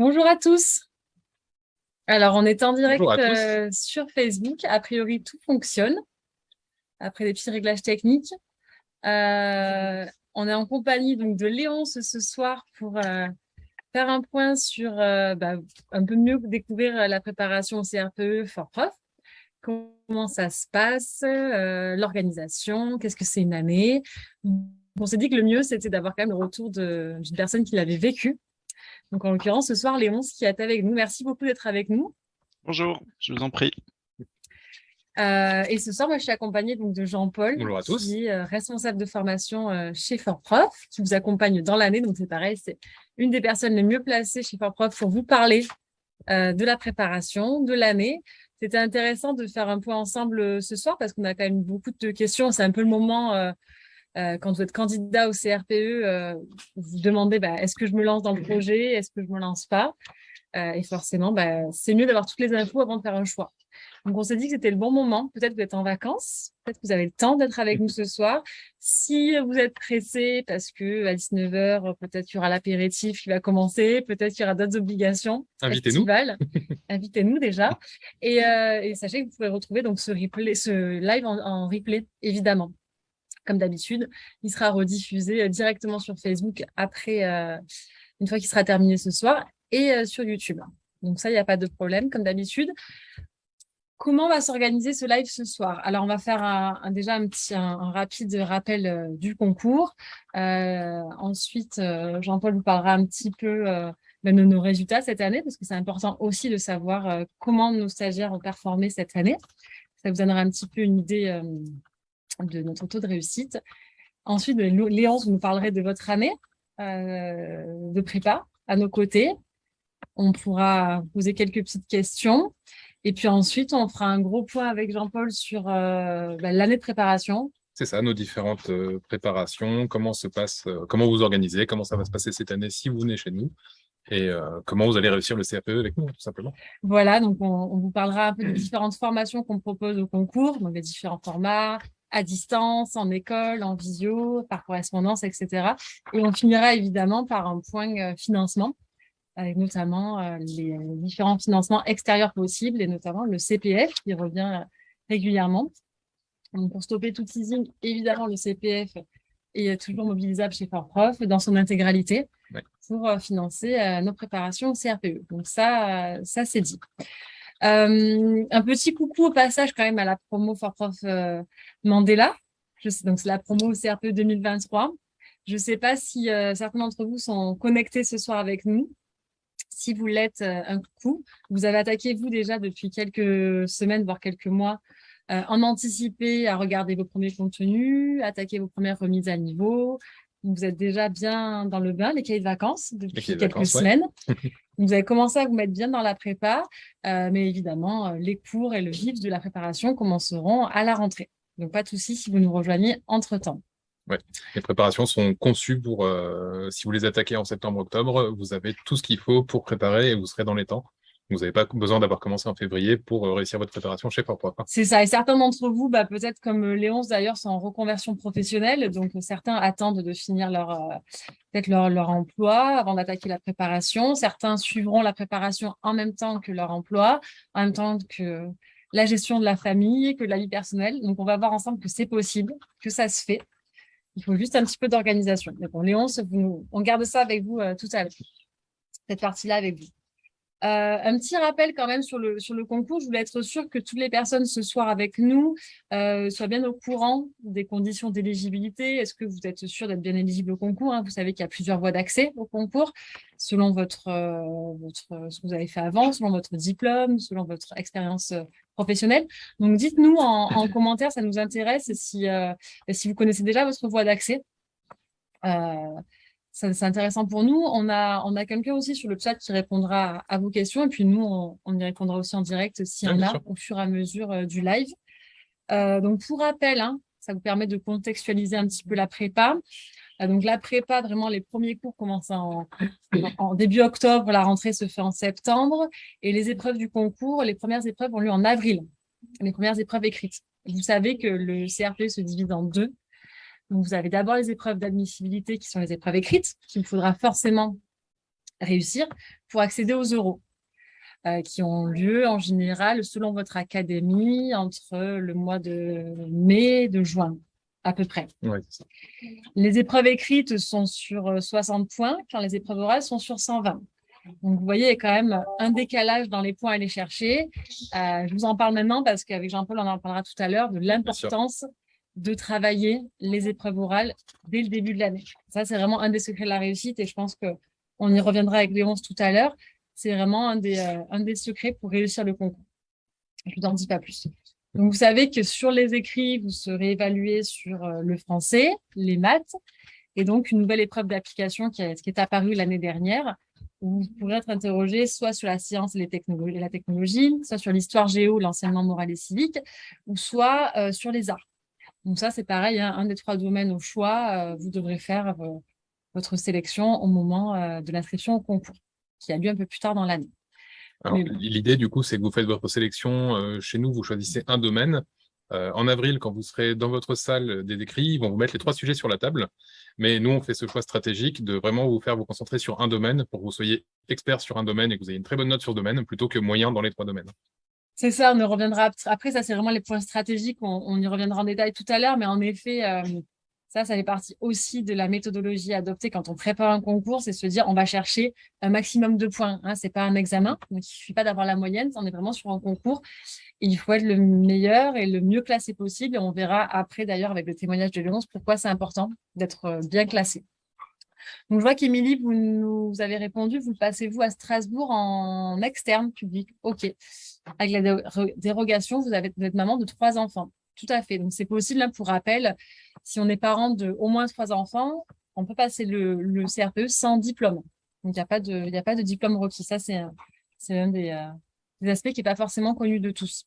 Bonjour à tous. Alors, on est en direct euh, sur Facebook. A priori, tout fonctionne. Après des petits réglages techniques. Euh, on est en compagnie donc, de Léonce ce soir pour euh, faire un point sur bah, un peu mieux découvrir la préparation au CRPE for Prof. Comment ça se passe, l'organisation, qu'est-ce que c'est une année? On s'est dit que le mieux, c'était d'avoir quand même le retour d'une personne qui l'avait vécu donc, en l'occurrence, ce soir, Léonce qui est avec nous. Merci beaucoup d'être avec nous. Bonjour, je vous en prie. Euh, et ce soir, moi, je suis accompagnée donc, de Jean-Paul, qui est euh, responsable de formation euh, chez Fortprof, qui vous accompagne dans l'année. Donc, c'est pareil, c'est une des personnes les mieux placées chez Fortprof pour vous parler de la préparation, de l'année. C'était intéressant de faire un point ensemble ce soir parce qu'on a quand même beaucoup de questions. C'est un peu le moment euh, quand vous êtes candidat au CRPE, euh, vous vous demandez bah, est-ce que je me lance dans le projet, est-ce que je ne me lance pas? Euh, Et forcément, bah, c'est mieux d'avoir toutes les infos avant de faire un choix. Donc, on s'est dit que c'était le bon moment. Peut-être que vous êtes en vacances, peut-être que vous avez le temps d'être avec nous ce soir. Si vous êtes pressé parce que à 19h, peut-être qu'il y aura l'apéritif qui va commencer, peut-être qu'il y aura d'autres obligations. Invitez-nous. Invitez-nous déjà. Et, et, sachez que vous pouvez retrouver donc ce, replay, ce live en replay, évidemment comme d'habitude. Il sera rediffusé euh, directement sur Facebook après, euh, une fois qu'il sera terminé ce soir, et euh, sur YouTube. Donc ça, il n'y a pas de problème, comme d'habitude. Comment va s'organiser ce live ce soir? Alors, on va faire un, déjà un petit, rapide rappel du concours. ensuite, Jean-Paul vous parlera un petit peu ben, de nos résultats cette année, parce que c'est important aussi de savoir comment nos stagiaires ont performé cette année. Ça vous donnera un petit peu une idée de notre taux de réussite. Ensuite, Léonce, vous nous parlerez de votre année euh, de prépa à nos côtés. On pourra poser quelques petites questions. Et puis ensuite, on fera un gros point avec Jean-Paul sur euh, bah, l'année de préparation. C'est ça, nos différentes euh, préparations, comment se passe, comment vous organisez, comment ça va se passer cette année si vous venez chez nous et comment vous allez réussir le CRPE avec nous, tout simplement. Voilà, donc on, on vous parlera un peu des différentes formations qu'on propose au concours, donc les différents formats, à distance, en école, en visio, par correspondance, etc. Et on finira évidemment par un point euh, financement, avec notamment euh, les différents financements extérieurs possibles, et notamment le CPF qui revient régulièrement. Donc, pour stopper tout teasing, évidemment, le CPF est toujours mobilisable chez Fortprof dans son intégralité pour euh, financer nos préparations au CRPE. Donc ça, ça c'est dit. Euh, un petit coucou au passage quand même à la promo for Prof euh, Mandela. Je sais, donc c'est la promo CRPE 2023. Je ne sais pas si euh, certains d'entre vous sont connectés ce soir avec nous. Si vous l'êtes, un coucou. Vous avez attaqué, vous, déjà depuis quelques semaines, voire quelques mois, en anticipé à regarder vos premiers contenus, attaquer vos premières remises à niveau, vous êtes déjà bien dans le bain, les cahiers de vacances, depuis quelques semaines. vous avez commencé à vous mettre bien dans la prépa, euh, mais évidemment, euh, les cours et le vif de la préparation commenceront à la rentrée. Donc, pas de souci si vous nous rejoignez entre-temps. Les préparations sont conçues pour, euh, si vous les attaquez en septembre-octobre, vous avez tout ce qu'il faut pour préparer et vous serez dans les temps. Vous n'avez pas besoin d'avoir commencé en février pour euh, réussir votre préparation chez. Hein. C'est ça. Et certains d'entre vous, bah, peut-être comme euh, Léonce d'ailleurs, sont en reconversion professionnelle. Donc, certains attendent de finir leur, euh, peut-être leur, emploi avant d'attaquer la préparation. Certains suivront la préparation en même temps que leur emploi, en même temps que la gestion de la famille, que la vie personnelle. Donc, on va voir ensemble que c'est possible, que ça se fait. Il faut juste un petit peu d'organisation. Mais bon, Léonce, on garde ça avec vous tout à l'heure. Cette partie-là avec vous. Euh, un petit rappel quand même sur le, sur le concours. Je voulais être sûre que toutes les personnes ce soir avec nous euh, soient bien au courant des conditions d'éligibilité. Est-ce que vous êtes sûr d'être bien éligible au concours hein? Vous savez qu'il y a plusieurs voies d'accès au concours selon votre, euh, votre, ce que vous avez fait avant, selon votre diplôme, selon votre expérience professionnelle. Donc, dites-nous en, en, commentaire, ça nous intéresse si, si vous connaissez déjà votre voie d'accès c'est intéressant pour nous. On a, on a quelqu'un aussi sur le chat qui répondra à, vos questions. Et puis nous, on, y répondra aussi en direct s'il y en a au fur et à mesure euh, du live. Euh, donc, pour rappel, hein, ça vous permet de contextualiser un petit peu la prépa. Euh, donc, la prépa, vraiment, les premiers cours commencent en, en, début octobre. La rentrée se fait en septembre. Et les épreuves du concours, les premières épreuves ont lieu en avril. Les premières épreuves écrites. Vous savez que le CRP se divise en deux vous avez d'abord les épreuves d'admissibilité qui sont les épreuves écrites, qu'il faudra forcément réussir pour accéder aux euros. Euh, qui ont lieu en général selon votre académie entre le mois de mai et de juin, à peu près. Les épreuves écrites sont sur 60 euh, points, quand les épreuves orales sont sur 120. Donc, vous voyez, il y a quand même un décalage dans les points à aller chercher. Euh, je vous en parle maintenant parce qu'avec Jean-Paul, on en parlera tout à l'heure de l'importance de travailler les épreuves orales dès le début de l'année. Ça, c'est vraiment un des secrets de la réussite et je pense qu'on y reviendra avec Léonce tout à l'heure. C'est vraiment un des, euh, secrets pour réussir le concours. Je ne vous en dis pas plus. Donc, vous savez que sur les écrits, vous serez évalué sur euh, le français, les maths, et donc une nouvelle épreuve d'application qui, est apparue l'année dernière, où vous pourrez être interrogé soit sur la science et, la technologie, soit sur l'histoire géo, l'enseignement moral et civique, ou soit euh, sur les arts. Donc ça, c'est pareil, hein, un des trois domaines au choix, vous devrez faire votre sélection au moment de l'inscription au concours qui a lieu un peu plus tard dans l'année. L'idée, du coup, c'est que vous faites votre sélection euh, chez nous, vous choisissez un domaine. Euh, en avril, quand vous serez dans votre salle des décrits, ils vont vous mettre les trois sujets sur la table. Mais nous, on fait ce choix stratégique de vraiment vous faire vous concentrer sur un domaine pour que vous soyez expert sur un domaine et que vous ayez une très bonne note sur le domaine plutôt que moyen dans les trois domaines. C'est ça, on y reviendra après. Ça, c'est vraiment les points stratégiques. On, y reviendra en détail tout à l'heure. Mais en effet, euh, ça, ça fait partie aussi de la méthodologie adoptée quand on prépare un concours, c'est se dire on va chercher un maximum de points. Hein, Ce n'est pas un examen, donc il ne suffit pas d'avoir la moyenne, on est vraiment sur un concours. il faut être le meilleur et le mieux classé possible. On verra après d'ailleurs avec le témoignage de Léonce pourquoi c'est important d'être euh, bien classé. Donc, je vois qu'Émilie, vous nous avez répondu, vous passez-vous à Strasbourg en externe public? OK. Avec la dérogation, vous, êtes maman de trois enfants. Tout à fait. Donc, c'est possible, pour rappel, si on est parent de au moins trois enfants, on peut passer le, CRPE sans diplôme. Donc, il n'y a, pas de, a pas diplôme requis. Ça, c'est un, un des, euh, aspects qui n'est pas forcément connu de tous.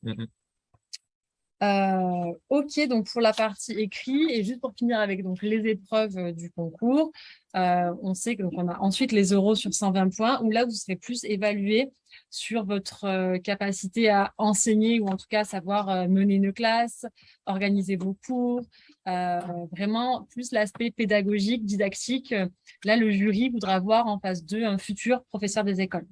Euh, ok, donc pour la partie écrit, et juste pour finir avec donc, les épreuves euh, du concours, euh, on sait qu'on a ensuite les euros sur 120 points, où là, vous serez plus évalué sur votre capacité à enseigner, ou en tout cas savoir mener une classe, organiser vos cours, vraiment plus l'aspect pédagogique, didactique. Là, le jury voudra voir en face d'eux un futur professeur des écoles.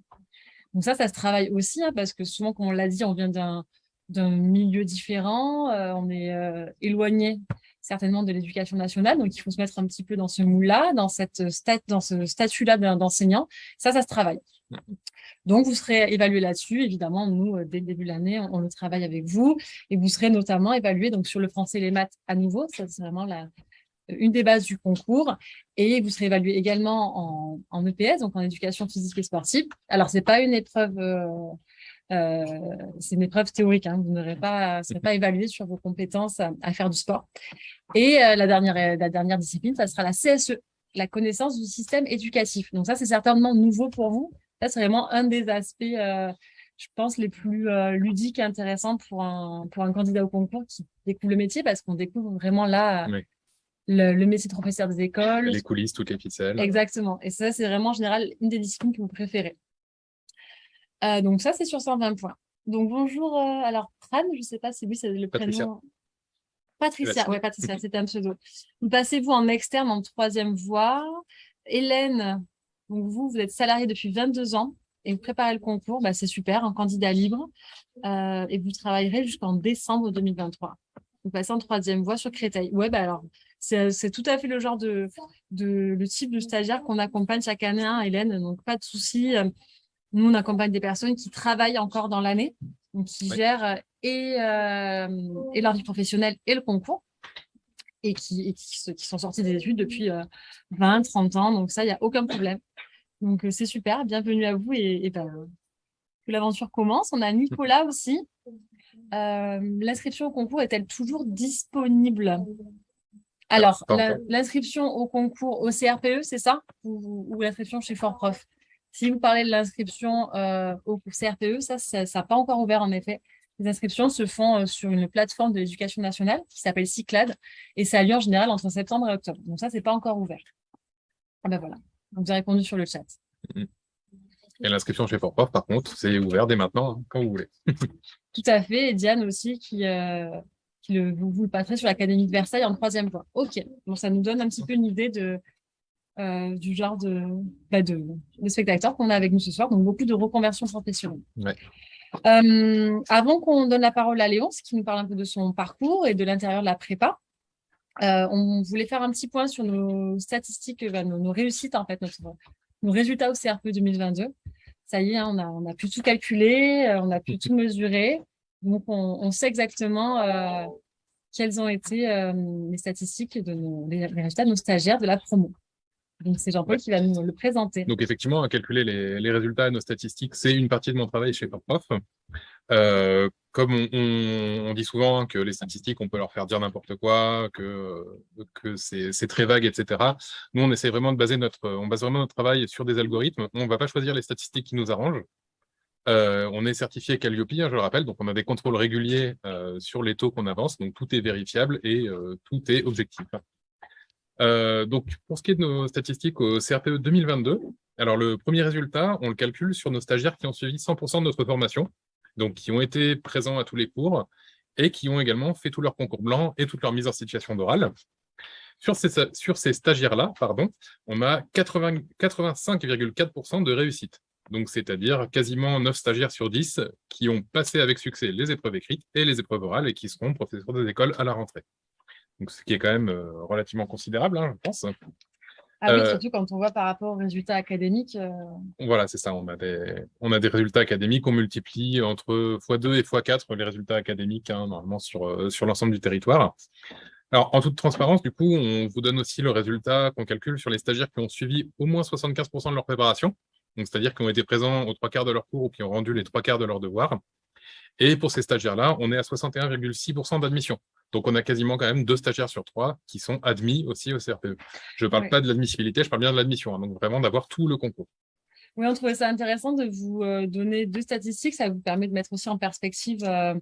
Donc ça, ça se travaille aussi, hein, parce que souvent, comme on l'a dit, on vient d'un d'un milieu différent, euh, on est euh, éloigné certainement de l'éducation nationale, donc il faut se mettre un petit peu dans ce moule-là, dans, cette dans ce statut-là d'enseignant. Ça, ça se travaille. Donc, vous serez évalué là-dessus. Évidemment, nous, euh, dès le début de l'année, on, le travaille avec vous. Et vous serez notamment évalué donc, sur le français et les maths à nouveau. Ça, c'est vraiment la, une des bases du concours. Et vous serez évalué également en, EPS, donc en éducation physique et sportive. Alors, ce n'est pas une épreuve c'est une épreuve théorique, hein. vous n'aurez pas, serez pas évalué sur vos compétences à, faire du sport. Et euh, la, dernière, la dernière discipline, ça sera la CSE, la connaissance du système éducatif. Donc ça, c'est certainement nouveau pour vous. Ça, c'est vraiment un des aspects, euh, je pense, les plus ludiques et intéressants pour un, pour un candidat au concours qui découvre le métier parce qu'on découvre vraiment là le, métier de professeur des écoles. Les coulisses, toutes les ficelles. Exactement. Et ça, c'est vraiment en général une des disciplines que vous préférez. Euh, donc ça, c'est sur 120 points. Donc bonjour, euh, alors Pran, je ne sais pas si oui, c'est le prénom. Patricia, oui, Patricia, c'était un pseudo. Vous passez-vous en externe en troisième voie. Hélène, donc vous, vous êtes salariée depuis 22 ans et vous préparez le concours, bah, c'est super, un candidat libre. Euh, et vous travaillerez jusqu'en décembre 2023. Vous passez en troisième voie sur Créteil. Ouais, bah alors, c'est tout à fait le genre de, de le type de stagiaire qu'on accompagne chaque année, hein, Hélène, donc pas de souci. Nous, on accompagne des personnes qui travaillent encore dans l'année, qui gèrent euh, et, euh, et, leur vie professionnelle et le concours, et qui, qui, sont sortis des études depuis 20, euh, 30 ans. Donc ça, il n'y a aucun problème. Donc c'est super, bienvenue à vous et, ben, que l'aventure commence. On a Nicolas aussi. L'inscription au concours est-elle toujours disponible? Alors, l'inscription au concours au CRPE, c'est ça? Ou, ou l'inscription chez Fort Prof si vous parlez de l'inscription euh, au CRPE, ça, ça n'a pas encore ouvert en effet. Les inscriptions se font euh, sur une plateforme de l'éducation nationale qui s'appelle Cyclade et ça a lieu en général entre septembre et octobre. Donc ça, c'est pas encore ouvert. Ah ben voilà, vous avez répondu sur le chat. Et l'inscription chez Fort par contre, c'est ouvert dès maintenant, hein, quand vous voulez. Tout à fait. Et Diane aussi, qui, euh, qui le, vous, vous le passerez sur l'Académie de Versailles en troisième voie. OK. Bon, ça nous donne un petit peu une idée de, du genre de, bah, de, de, spectateurs qu'on a avec nous ce soir, donc beaucoup de reconversion professionnelle. avant qu'on donne la parole à Léonce, qui nous parle un peu de son parcours et de l'intérieur de la prépa, on voulait faire un petit point sur nos statistiques, bah, nos, réussites, en fait, nos résultats au CRP 2022. Ça y est, hein, on, a, on a pu tout calculer, on a pu tout mesurer. Donc, on, sait exactement euh, quelles ont été euh, les statistiques de nos, les, résultats de nos stagiaires de la promo. Donc, c'est Jean-Paul qui va nous le présenter. Donc, effectivement, à calculer les, résultats et nos statistiques, c'est une partie de mon travail chez PopProf. Euh, comme on, dit souvent que les statistiques, on peut leur faire dire n'importe quoi, que, que c'est très vague, etc. Nous, on essaie vraiment de baser notre, on base vraiment notre travail sur des algorithmes. On ne va pas choisir les statistiques qui nous arrangent. Euh, on est certifié Calliope, je le rappelle, donc on a des contrôles réguliers euh, sur les taux qu'on avance, donc tout est vérifiable et tout est objectif. Donc pour ce qui est de nos statistiques au CRPE 2022, alors le premier résultat, on le calcule sur nos stagiaires qui ont suivi 100% de notre formation, donc qui ont été présents à tous les cours et qui ont également fait tous leurs concours blancs et toute leur mise en situation d'oral. Sur ces, sur ces stagiaires-là, pardon, on a 85,4% de réussite donc c'est-à-dire quasiment 9 stagiaires sur 10 qui ont passé avec succès les épreuves écrites et les épreuves orales et qui seront professeurs des écoles à la rentrée. Donc ce qui est quand même euh, relativement considérable, hein, je pense. Ah oui, euh, surtout quand on voit par rapport aux résultats académiques. Euh. Voilà, c'est ça. On a, des, on a des résultats académiques, on multiplie entre x2 et x4 les résultats académiques, hein, normalement, sur, sur l'ensemble du territoire. Alors, en toute transparence, du coup, on vous donne aussi le résultat qu'on calcule sur les stagiaires qui ont suivi au moins 75% de leur préparation c'est-à-dire qui ont été présents aux trois quarts de leur cours ou qui ont rendu les trois quarts de leurs devoirs. Et pour ces stagiaires-là, on est à 61,6% d'admission. Donc, on a quasiment quand même deux stagiaires sur trois qui sont admis aussi au CRPE. Je ne parle pas de l'admissibilité, je parle bien de l'admission, hein, donc vraiment d'avoir tout le concours. Oui, on trouvait ça intéressant de vous euh, donner deux statistiques. Ça vous permet de mettre aussi en perspective euh,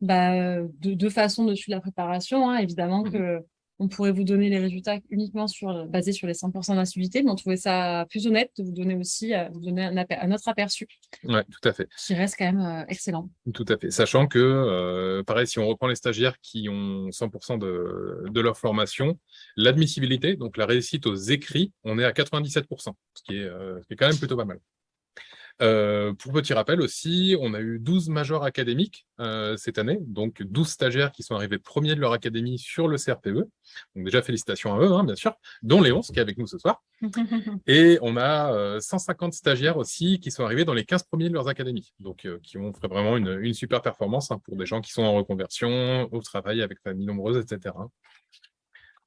bah, deux façons de suivre la préparation. Hein. Évidemment mmh que on pourrait vous donner les résultats uniquement sur, basés sur les 100% d'incivilité, mais on trouvait ça plus honnête de vous donner aussi euh, vous donner un, autre aperçu. Oui, tout à fait. Qui reste quand même euh, excellent. Tout à fait. Sachant que, euh, pareil, si on reprend les stagiaires qui ont 100% de, de, leur formation, l'admissibilité, donc la réussite aux écrits, on est à 97%, ce qui est, ce qui est quand même plutôt pas mal. Euh, pour petit rappel aussi, on a eu 12 majors académiques euh, cette année, donc 12 stagiaires qui sont arrivés premiers de leur académie sur le CRPE. Donc déjà, félicitations à eux, hein, bien sûr, dont Léon, qui est avec nous ce soir. Et on a 150 euh, stagiaires aussi qui sont arrivés dans les 15 premiers de leurs académies, donc qui ont fait vraiment une, super performance hein, pour des gens qui sont en reconversion, au travail avec famille nombreuse, etc.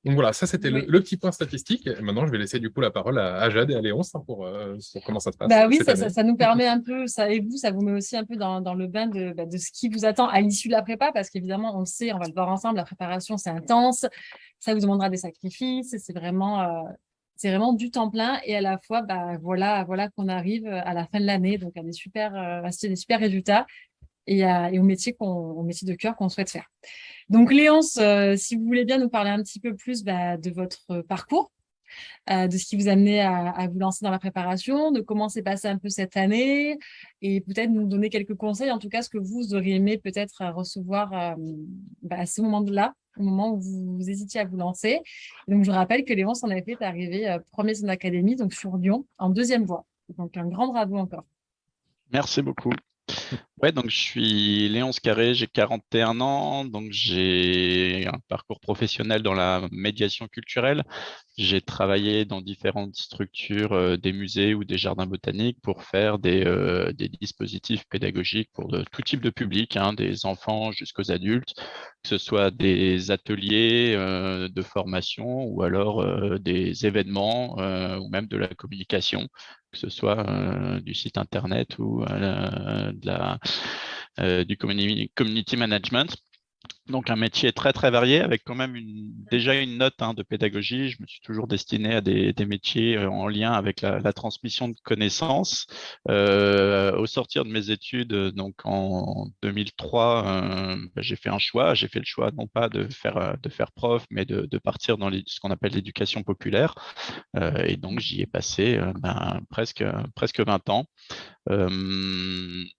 Donc voilà, ça c'était le, petit point statistique. Et maintenant, je vais laisser du coup la parole à, Jade et à Léonce hein, pour, euh, comment ça se passe. Bah oui, ça, nous permet un peu, ça et vous, ça vous met aussi un peu dans, le bain bah, de, ce qui vous attend à l'issue de la prépa, parce qu'évidemment, on le sait, on va le voir ensemble, la préparation c'est intense, ça vous demandera des sacrifices, c'est vraiment, euh, c'est vraiment du temps plein et à la fois, bah voilà, voilà qu'on arrive à la fin de l'année, donc à des super, euh, des super résultats et, au métier au métier de cœur qu'on souhaite faire. Donc, Léonce, euh, si vous voulez bien nous parler un petit peu plus bah, de votre parcours, euh, de ce qui vous a amené à, vous lancer dans la préparation, de comment s'est passé un peu cette année, et peut-être nous donner quelques conseils, en tout cas ce que vous auriez aimé peut-être recevoir euh, bah, à ce moment-là, au moment où vous, hésitiez à vous lancer. donc, je rappelle que Léonce en effet est arrivé premier son académie, donc sur Lyon, en deuxième voie. Donc, un grand bravo encore. Merci beaucoup. Ouais, donc je suis Léonce Carré, j'ai 41 ans, donc j'ai un parcours professionnel dans la médiation culturelle. J'ai travaillé dans différentes structures, euh, des musées ou des jardins botaniques pour faire des, euh, des dispositifs pédagogiques pour tout type de public, hein, des enfants jusqu'aux adultes, que ce soit des ateliers euh, de formation ou alors des événements ou même de la communication que ce soit du site internet ou de la, du community management. Donc un métier très très varié avec quand même déjà une note hein, de pédagogie. Je me suis toujours destiné à des, métiers euh, en lien avec la, transmission de connaissances. Euh, au sortir de mes études, donc en 2003, euh, bah, j'ai fait un choix. J'ai fait le choix non pas de faire, de faire prof, mais de, partir dans ce qu'on appelle l'éducation populaire. et donc j'y ai passé ben, presque, presque 20 ans.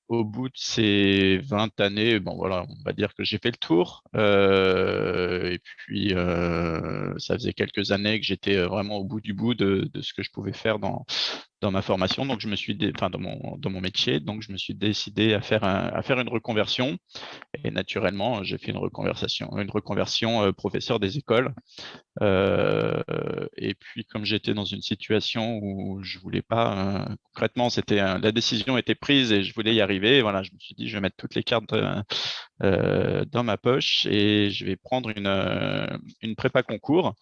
au bout de ces 20 années, bon voilà, on va dire que j'ai fait le tour. Et puis, ça faisait quelques années que j'étais vraiment au bout du bout de, de, ce que je pouvais faire dans, dans ma formation, donc je me suis, enfin dans mon, dans mon métier, donc je me suis décidé à faire, à faire une reconversion. Et naturellement, j'ai fait une reconversion, une reconversion euh, professeur des écoles. Euh, et puis, comme j'étais dans une situation où je voulais pas, euh, concrètement, c'était la décision était prise et je voulais y arriver. Voilà, je me suis dit, je vais mettre toutes les cartes dans ma poche et je vais prendre une, une prépa concours.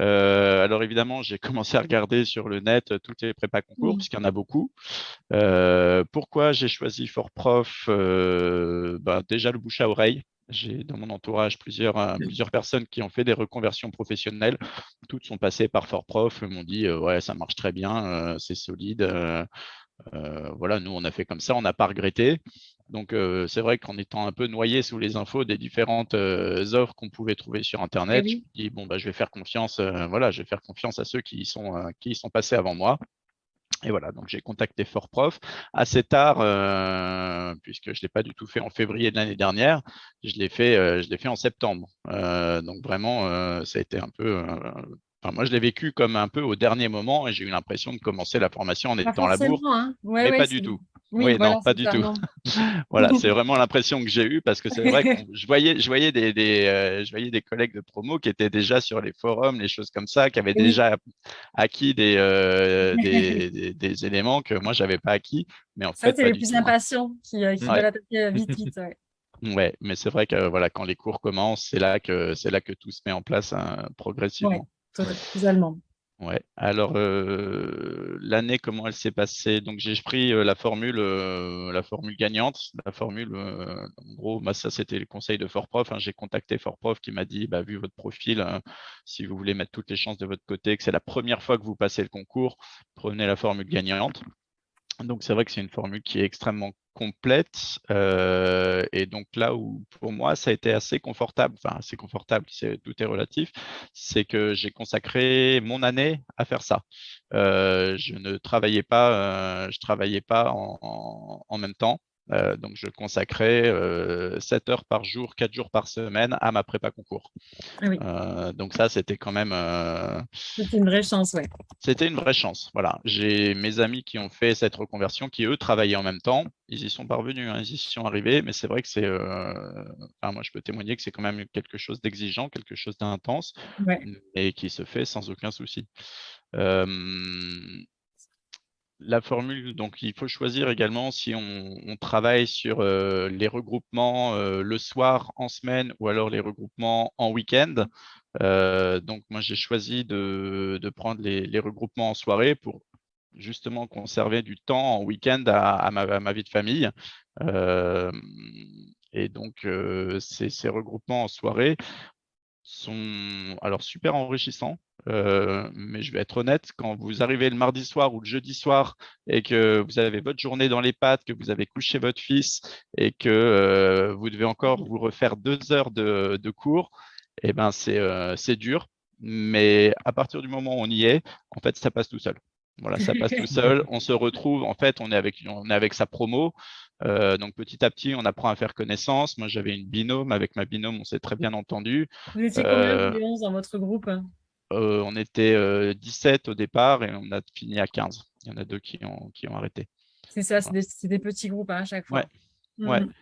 Euh, alors évidemment, j'ai commencé à regarder sur le net euh, toutes les prépas concours, mmh. puisqu'il y en a beaucoup. Euh, pourquoi j'ai choisi Fort Prof bah, Déjà le bouche à oreille. J'ai dans mon entourage plusieurs, mmh. plusieurs personnes qui ont fait des reconversions professionnelles. Toutes sont passées par Fort Prof, m'ont dit ouais ça marche très bien, c'est solide. voilà, nous on a fait comme ça, on n'a pas regretté. Donc, c'est vrai qu'en étant un peu noyé sous les infos des différentes offres qu'on pouvait trouver sur Internet, je me dis, bon, bah, je vais faire confiance, voilà, je vais faire confiance à ceux qui y sont, qui sont passés avant moi. Et voilà, donc j'ai contacté Fort Prof assez tard, puisque je ne l'ai pas du tout fait en février de l'année dernière, je l'ai fait, je fait en septembre. donc vraiment, ça a été un peu moi, je l'ai vécu comme un peu au dernier moment et j'ai eu l'impression de commencer la formation en étant à la bourre, hein. mais pas du tout. Oui, non, pas du tout. voilà, c'est vraiment l'impression que j'ai eue parce que c'est vrai que je voyais, je, voyais des, euh, je voyais des collègues de promo qui étaient déjà sur les forums, les choses comme ça, qui avaient déjà acquis euh, des, des, éléments que moi, je n'avais pas acquis. Mais en ça, c'est les plus hein. impatients qui, euh, qui veulent attaquer vite, vite. Ouais. mais c'est vrai que voilà, quand les cours commencent, c'est là que c'est là que tout se met en place hein, progressivement. Ouais, totalement. Ouais. Alors euh, l'année, comment elle s'est passée? Donc j'ai pris euh, la formule, euh, la formule gagnante. La formule, en gros, bah, ça c'était le conseil de Fortprof. Hein. J'ai contacté Fortprof qui m'a dit, bah, vu votre profil, hein, si vous voulez mettre toutes les chances de votre côté, que c'est la première fois que vous passez le concours, prenez la formule gagnante. Donc c'est vrai que c'est une formule qui est extrêmement complète euh, et donc là où pour moi ça a été assez confortable, enfin assez confortable, tout est relatif, c'est que j'ai consacré mon année à faire ça. Euh, je ne travaillais pas, euh, je travaillais pas en même temps. Euh, donc, je consacrais 7 euh, heures par jour, 4 jours par semaine à ma prépa concours. Ah euh, donc ça, c'était quand même… C'était une vraie chance, oui. C'était une vraie chance, voilà. J'ai mes amis qui ont fait cette reconversion, qui eux travaillaient en même temps. Ils y sont parvenus, hein, ils y sont arrivés, mais c'est vrai que c'est… Enfin, moi, je peux témoigner que c'est quand même quelque chose d'exigeant, quelque chose d'intense, et qui se fait sans aucun souci la formule, donc il faut choisir également si on, travaille sur euh, les regroupements euh, le soir, en semaine, ou alors les regroupements en week-end. Euh, donc moi, j'ai choisi de, prendre les, regroupements en soirée pour justement conserver du temps en week-end à, ma, vie de famille. et donc, ces, regroupements en soirée sont alors super enrichissants euh, mais je vais être honnête, quand vous arrivez le mardi soir ou le jeudi soir et que vous avez votre journée dans les pattes, que vous avez couché votre fils et que euh, vous devez encore vous refaire deux heures de, cours, eh ben euh, c'est dur. Mais à partir du moment où on y est, en fait, ça passe tout seul. Voilà, ça passe tout seul. On se retrouve, en fait, on est avec, on est avec sa promo. donc petit à petit, on apprend à faire connaissance. Moi, j'avais une binôme. Avec ma binôme, on s'est très bien entendu. Vous étiez combien de dans votre groupe euh, on était 17 euh, au départ et on a fini à 15. Il y en a deux qui ont, qui ont arrêté. C'est ça, c'est des, petits groupes hein, à chaque fois. Ouais. Mmh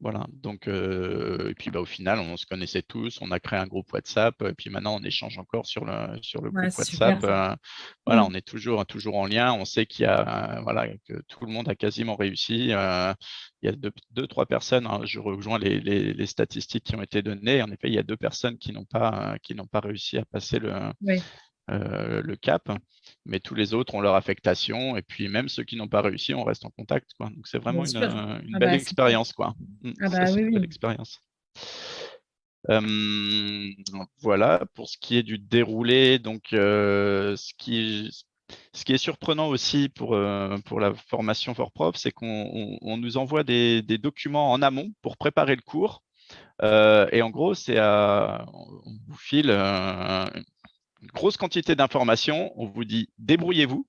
voilà, donc, euh, et puis bah, au final, on se connaissait tous, on a créé un groupe WhatsApp, et puis maintenant, on échange encore sur le, sur le groupe WhatsApp. voilà, mmh. on est toujours, toujours en lien, on sait qu'il y a, voilà, que tout le monde a quasiment réussi. il y a deux, trois personnes, hein, je rejoins les, les, statistiques qui ont été données. En effet, il y a deux personnes qui n'ont pas, qui n'ont pas réussi à passer le, euh, le cap, mais tous les autres ont leur affectation, et puis même ceux qui n'ont pas réussi, on reste en contact. Quoi. Donc c'est vraiment une, euh, ah belle bah, expérience. Quoi. Mmh, ah bah, oui, une belle expérience. voilà, pour ce qui est du déroulé, donc euh, ce, qui, ce qui est surprenant aussi pour, pour la formation for prof, c'est qu'on nous envoie des, des, documents en amont pour préparer le cours. et en gros, c'est on vous file grosse quantité d'informations, on vous dit débrouillez-vous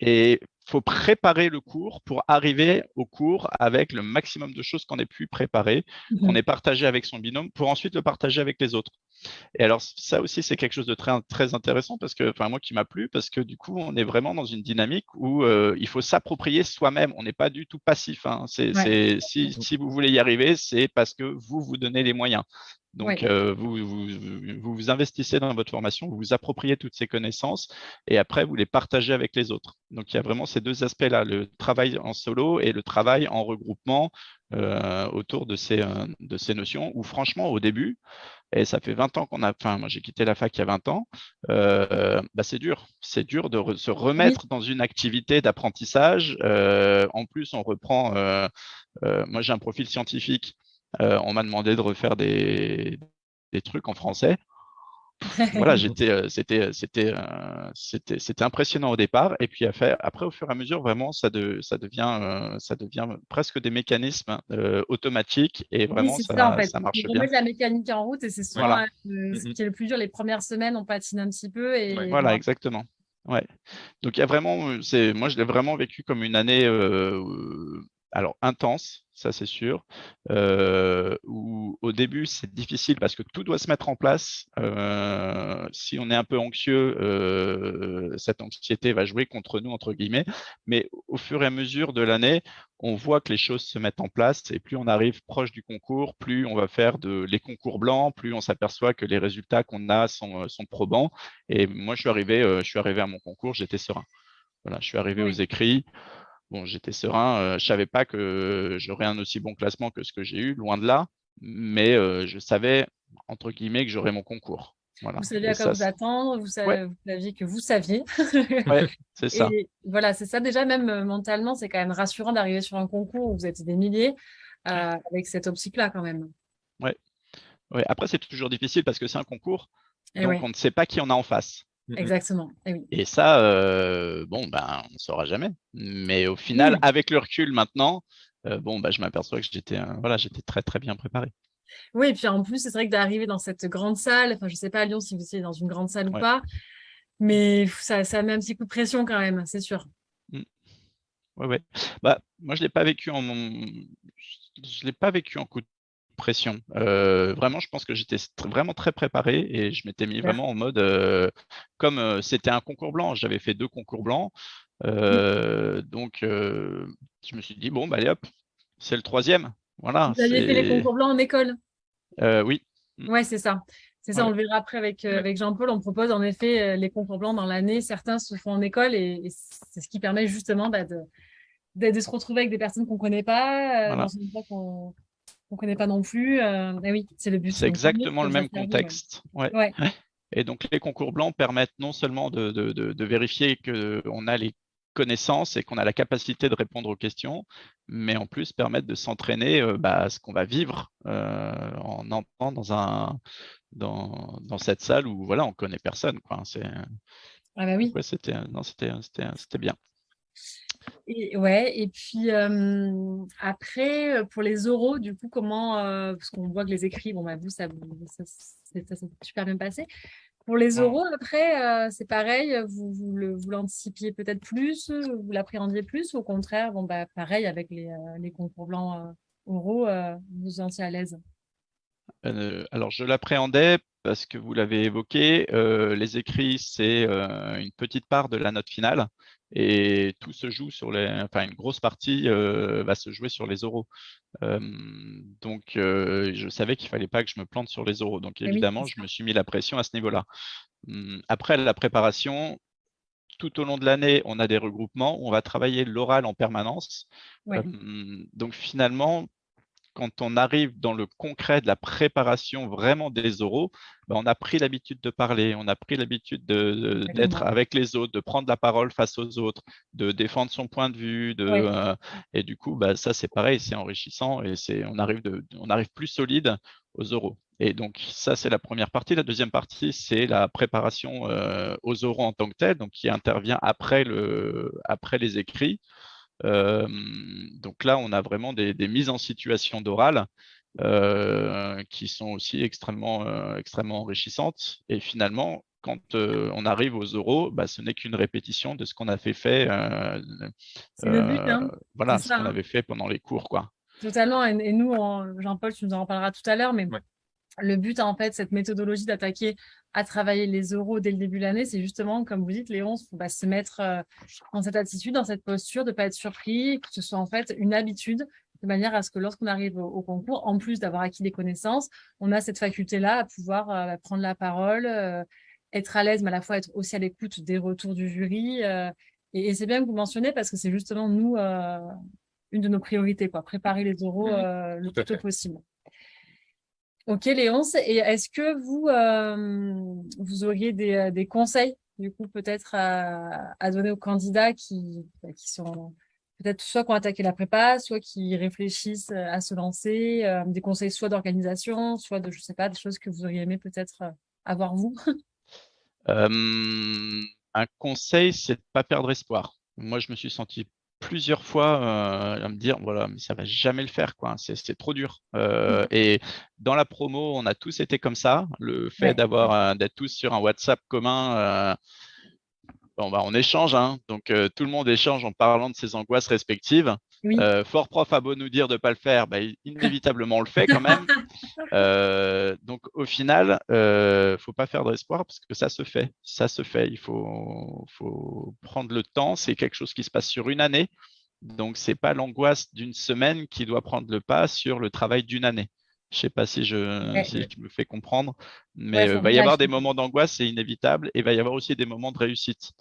et faut préparer le cours pour arriver au cours avec le maximum de choses qu'on ait pu préparer, qu'on Mhm. ait partagé avec son binôme, pour ensuite le partager avec les autres. Et alors, ça aussi, c'est quelque chose de très, très intéressant parce que, enfin, moi qui m'a plu, parce que du coup, on est vraiment dans une dynamique où euh, il faut s'approprier soi-même. On n'est pas du tout passif. hein. Ouais. si vous voulez y arriver, c'est parce que vous vous donnez les moyens. Donc, euh, vous, vous, vous vous investissez dans votre formation, vous vous appropriez toutes ces connaissances et après, vous les partagez avec les autres. Donc, il y a vraiment ces deux aspects-là, le travail en solo et le travail en regroupement euh, autour de ces, euh, de ces notions où, franchement, au début, et ça fait 20 ans qu'on a, enfin, moi j'ai quitté la fac il y a 20 ans, euh, bah, c'est dur. C'est dur de re- se remettre dans une activité d'apprentissage. Euh, en plus, on reprend, euh, euh, moi j'ai un profil scientifique, on m'a demandé de refaire des, des trucs en français. Voilà, j'étais, euh, c'était, c'était, euh, c'était, c'était impressionnant au départ, et puis après, après, au fur et à mesure, vraiment, ça, de, ça devient, euh, ça devient presque des mécanismes euh, automatiques, et vraiment, c'est ça, ça, en fait. ça marche bien. la mécanique en route et c'est souvent Voilà. euh, ce qui est le plus dur. Les premières semaines, on patine un petit peu et. Voilà, exactement. Ouais. Donc il y a vraiment, euh, c'est, moi je l'ai vraiment vécu comme une année, euh, euh, alors intense, ça c'est sûr. euh, où au début c'est difficile parce que tout doit se mettre en place. Euh, si on est un peu anxieux, euh, cette anxiété va jouer contre nous entre guillemets. Mais au fur et à mesure de l'année, on voit que les choses se mettent en place et plus on arrive proche du concours, plus on va faire de, les concours blancs, plus on s'aperçoit que les résultats qu'on a sont, sont probants. Et moi, je suis arrivé, je suis arrivé à mon concours, j'étais serein. Voilà, je suis arrivé Oui. aux écrits. Bon, j'étais serein. euh, je savais pas que j'aurais un aussi bon classement que ce que j'ai eu, loin de là. Mais euh, je savais entre guillemets que j'aurais mon concours. Voilà. vous saviez à quoi ça, vous attendre, vous, sa- Ouais. vous saviez que vous saviez. ouais, c'est ça. Et voilà, c'est ça déjà, même euh, mentalement, c'est quand même rassurant d'arriver sur un concours où vous êtes des milliers euh, avec cette optique-là quand même. Ouais. Après, c'est toujours difficile parce que c'est un concours, Et donc ouais, on ne sait pas qui on a en face. Mhm. exactement. Et oui. Et ça, euh, bon, ben, on ne saura jamais. Mais au final, Oui. avec le recul maintenant, euh, bon, ben, je m'aperçois que j'étais, euh, voilà, j'étais très très bien préparé. Oui, et puis en plus, c'est vrai que d'arriver dans cette grande salle, enfin, je sais pas à Lyon si vous étiez dans une grande salle ou pas, mais ça, ça met un petit coup de pression quand même, c'est sûr. Ouais, ouais. Bah, moi, je l'ai pas vécu en je l'ai pas vécu en coup de pression. Euh, vraiment, je pense que j'étais vraiment très préparé et je m'étais mis vraiment en mode euh, comme euh, c'était un concours blanc. J'avais fait deux concours blancs, euh, donc je me suis dit bon, bah allez hop, c'est le troisième. Voilà. Vous aviez fait les concours blancs en école? Oui. Ouais, c'est ça. C'est ça, Ouais. on le verra après avec, Ouais. avec Jean-Paul. On propose en effet les concours blancs dans l'année. Certains se font en école et, et c'est ce qui permet justement bah, de, de, de se retrouver avec des personnes qu'on ne connaît pas, Voilà. dans une époque qu'on ne connaît pas non plus. Euh, oui, c'est le but. C'est exactement le même contexte. Ouais. Ouais. Et donc, les concours blancs permettent non seulement de, de- de- de vérifier qu'on a les connaissances et qu'on a la capacité de répondre aux questions, mais en plus permettent de s'entraîner euh, bah, à ce qu'on va vivre euh, en entrant dans, un, dans, dans cette salle où voilà, on connaît personne. Quoi. C'est, Ah bah oui. ouais, c'était, non, c'était, c'était, c'était bien. Et, ouais, et puis euh, après, pour les oraux, du coup, comment, euh, parce qu'on voit que les écrits, bon, bah, vous, ça, ça, ça s'est super bien passé. Pour les oraux, après, euh, c'est pareil, vous, vous, l'anticipiez peut-être plus, vous l'appréhendiez plus, ou au contraire, bon, bah, pareil, avec les, les concours blancs oraux, vous vous sentiez à l'aise? Euh, alors, je l'appréhendais parce que vous l'avez évoqué, euh, les écrits, c'est euh, une petite part de la note finale et tout se joue sur les, enfin, une grosse partie euh, va se jouer sur les oraux. Donc, je savais qu'il fallait pas que je me plante sur les oraux. Donc, oui, évidemment, je me suis mis la pression à ce niveau-là. Hum, Après la préparation, tout au long de l'année, on a des regroupements, on va travailler l'oral en permanence. Ouais. Donc finalement, quand on arrive dans le concret de la préparation vraiment des oraux, ben, on a pris l'habitude de parler, on a pris l'habitude de- de- d'être avec les autres, de prendre la parole face aux autres, de défendre son point de vue. De, euh, et du coup, bah, ça, c'est pareil, c'est enrichissant et on, arrive de, on arrive plus solide aux oraux. Et donc, ça, c'est la première partie. La deuxième partie, c'est la préparation euh, aux oraux en tant que tel, donc qui intervient après, le, après les écrits. Euh, donc là, on a vraiment des, des mises en situation d'oral euh, qui sont aussi extrêmement, euh, extrêmement enrichissantes. Et finalement, quand on arrive aux euros, bah, ce n'est qu'une répétition de ce qu'on avait fait. le but, hein. Voilà, ce qu'on avait fait pendant les cours, quoi. Totalement. Et, nous, Jean-Paul, tu nous en parleras tout à l'heure, mais le but, en fait, cette méthodologie d'attaquer à travailler les euros dès le début de l'année, c'est justement, comme vous dites, Léon, bah, se mettre euh, dans cette attitude, dans cette posture, de ne pas être surpris, que ce soit en fait une habitude, de manière à ce que lorsqu'on arrive au, concours, en plus d'avoir acquis des connaissances, on a cette faculté-là à pouvoir euh, prendre la parole, euh, être à l'aise, mais à la fois être aussi à l'écoute des retours du jury. et, c'est bien que vous mentionnez parce que c'est justement, nous, une de nos priorités, quoi, préparer les euros mmh le plus tôt possible. Ok, Léonce. Et est-ce que vous, euh, vous auriez des, des, conseils, du coup, peut-être à, donner aux candidats qui, bah, qui sont peut-être soit qui ont attaqué la prépa, soit qui réfléchissent à se lancer, euh, des conseils soit d'organisation, soit de, je sais pas, des choses que vous auriez aimé peut-être euh, avoir vous? Un conseil, c'est de ne pas perdre espoir. Moi, je me suis senti plusieurs fois euh, à me dire voilà mais ça va jamais le faire quoi. C'est trop dur. Euh, mmh. et dans la promo on a tous été comme ça. Le fait d'avoir d'être tous sur un WhatsApp commun euh, bon bah on échange hein, donc tout le monde échange en parlant de ses angoisses respectives euh, fort prof a beau nous dire de ne pas le faire, bah, inévitablement on le fait quand même. Euh, donc au final, il euh, ne faut pas faire d'espoir parce que ça se fait. Ça se fait. Il faut, faut prendre le temps. C'est quelque chose qui se passe sur une année. Donc ce n'est pas l'angoisse d'une semaine qui doit prendre le pas sur le travail d'une année. Je ne sais pas si je, me fais comprendre, mais il va y avoir des moments d'angoisse, c'est inévitable, et il va y avoir aussi des moments de réussite.